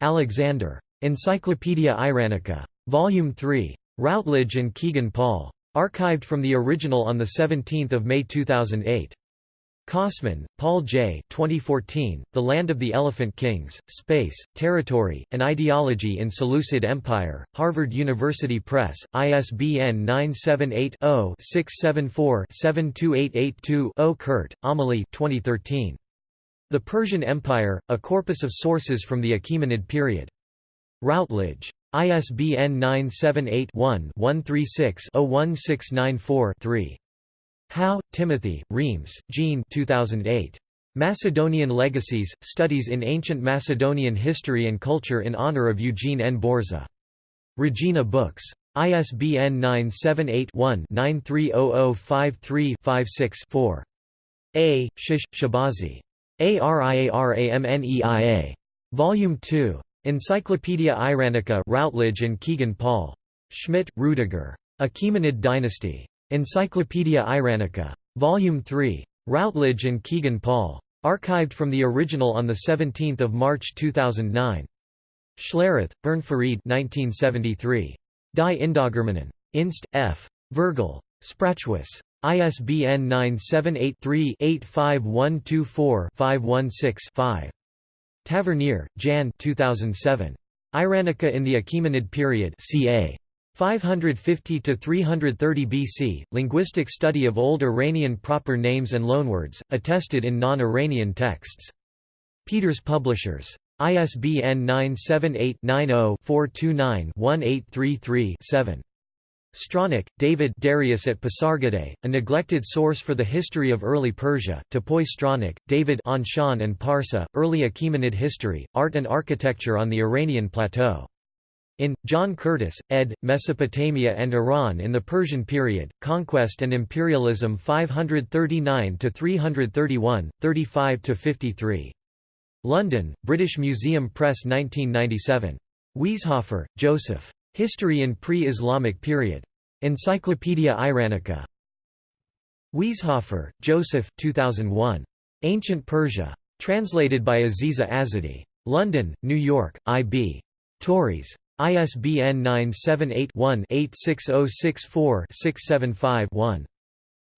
Speaker 1: Alexander. Encyclopaedia Iranica. Volume 3. Routledge and Kegan Paul. Archived from the original on 17 May 2008. Kosmin, Paul J. 2014, The Land of the Elephant Kings, Space, Territory, and Ideology in Seleucid Empire, Harvard University Press, ISBN 978-0-674-72882-0 Kuhrt, Amelie 2013. The Persian Empire, A Corpus of Sources from the Achaemenid Period. Routledge. ISBN 978-1-136-01694-3. Howe, Timothy, Reames, Jean 2008. Macedonian Legacies, Studies in Ancient Macedonian History and Culture in honor of Eugene N. Borza. Regina Books. ISBN 978-1-930053-56-4. A. Shish, Shahbazi. ARIARAMNEIA. Volume 2. Encyclopaedia Iranica Routledge and Kegan Paul. Schmitt, Rudiger. Achaemenid Dynasty. Encyclopaedia Iranica. Volume 3. Routledge and Kegan Paul. Archived from the original on 17 March 2009. Schlerath, Bern Farid 1973. Die Indogermanen. Inst. F. Virgil. Sprachwis. ISBN 978 3 85124 516 5. Tavernier, Jan 2007. Iranica in the Achaemenid period ca. 550 to 330 BC, linguistic study of old Iranian proper names and loanwords, attested in non-Iranian texts. Peeters Publishers. ISBN 978 90 429 1833 7. Stronach, David Darius at Pasargadae, a neglected source for the history of early Persia, Topoi Stronach, David Anshan and Parsa, Early Achaemenid History, Art and Architecture on the Iranian Plateau. In, John Curtis, ed., Mesopotamia and Iran in the Persian Period, Conquest and Imperialism 539–331, 35–53. London, British Museum Press 1997. Wieshofer, Joseph. History in Pre-Islamic Period. Encyclopaedia Iranica. Wieshofer, Joseph 2001. Ancient Persia. Translated by Aziza Azadi. London, New York, I.B. Tauris. ISBN 978-1-86064-675-1.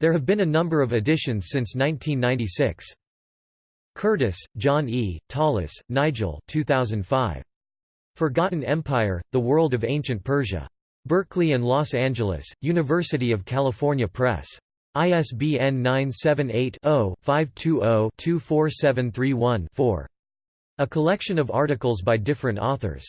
Speaker 1: There have been a number of editions since 1996. Curtis, John E., Tallis, Nigel 2005. Forgotten Empire, The World of Ancient Persia. Berkeley and Los Angeles, University of California Press. ISBN 978-0-520-24731-4. A collection of articles by different authors.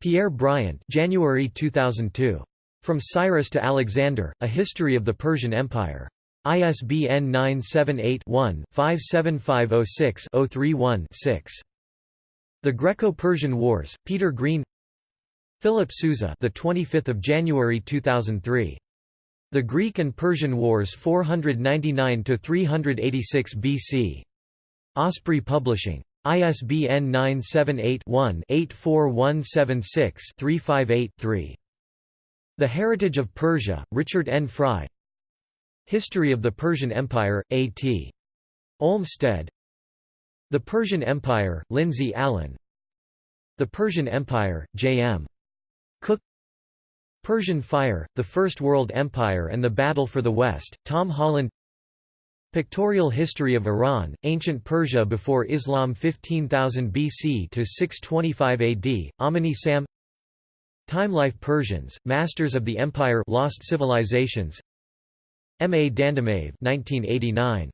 Speaker 1: Pierre Briant January 2002. From Cyrus to Alexander, A History of the Persian Empire. ISBN 978-1-57506-031-6. The Greco-Persian Wars, Peter Green Philip Sousa the 25th of January 2003 The Greek and Persian Wars 499 to 386 BC Osprey Publishing ISBN 978 one 84176 358 3 The Heritage of Persia Richard N. Frye. History of the Persian Empire A.T. Olmstead. The Persian Empire, Lindsay Allen. The Persian Empire, J.M. Cook. Persian Fire, The First World Empire and the Battle for the West, Tom Holland Pictorial History of Iran, Ancient Persia before Islam 15,000 BC to 625 AD, Amini Sam Timelife Persians, Masters of the Empire Lost Civilizations M. A. Dandamaev 1989.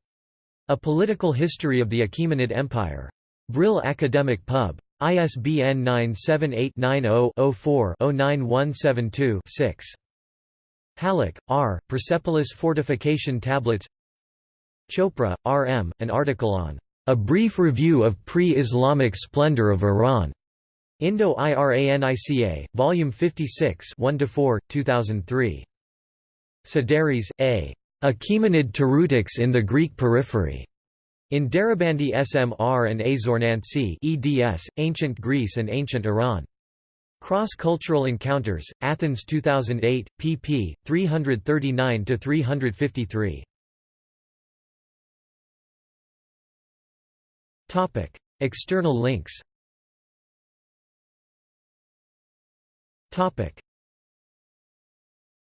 Speaker 1: A Political History of the Achaemenid Empire. Brill Academic Pub. ISBN 978-90-04-09172-6. Hallock, R., Persepolis Fortification Tablets Chopra, R. M., an article on A Brief Review of Pre-Islamic Splendor of Iran. Indo-Iranica, Volume 56 1–4, 2003. Sideris, A. Achaemenid Toreutics in the Greek Periphery. In Darbandi SMR and Azornantsi eds, Ancient Greece and Ancient Iran. Cross-Cultural Encounters, Athens 2008, pp. 339–353. External links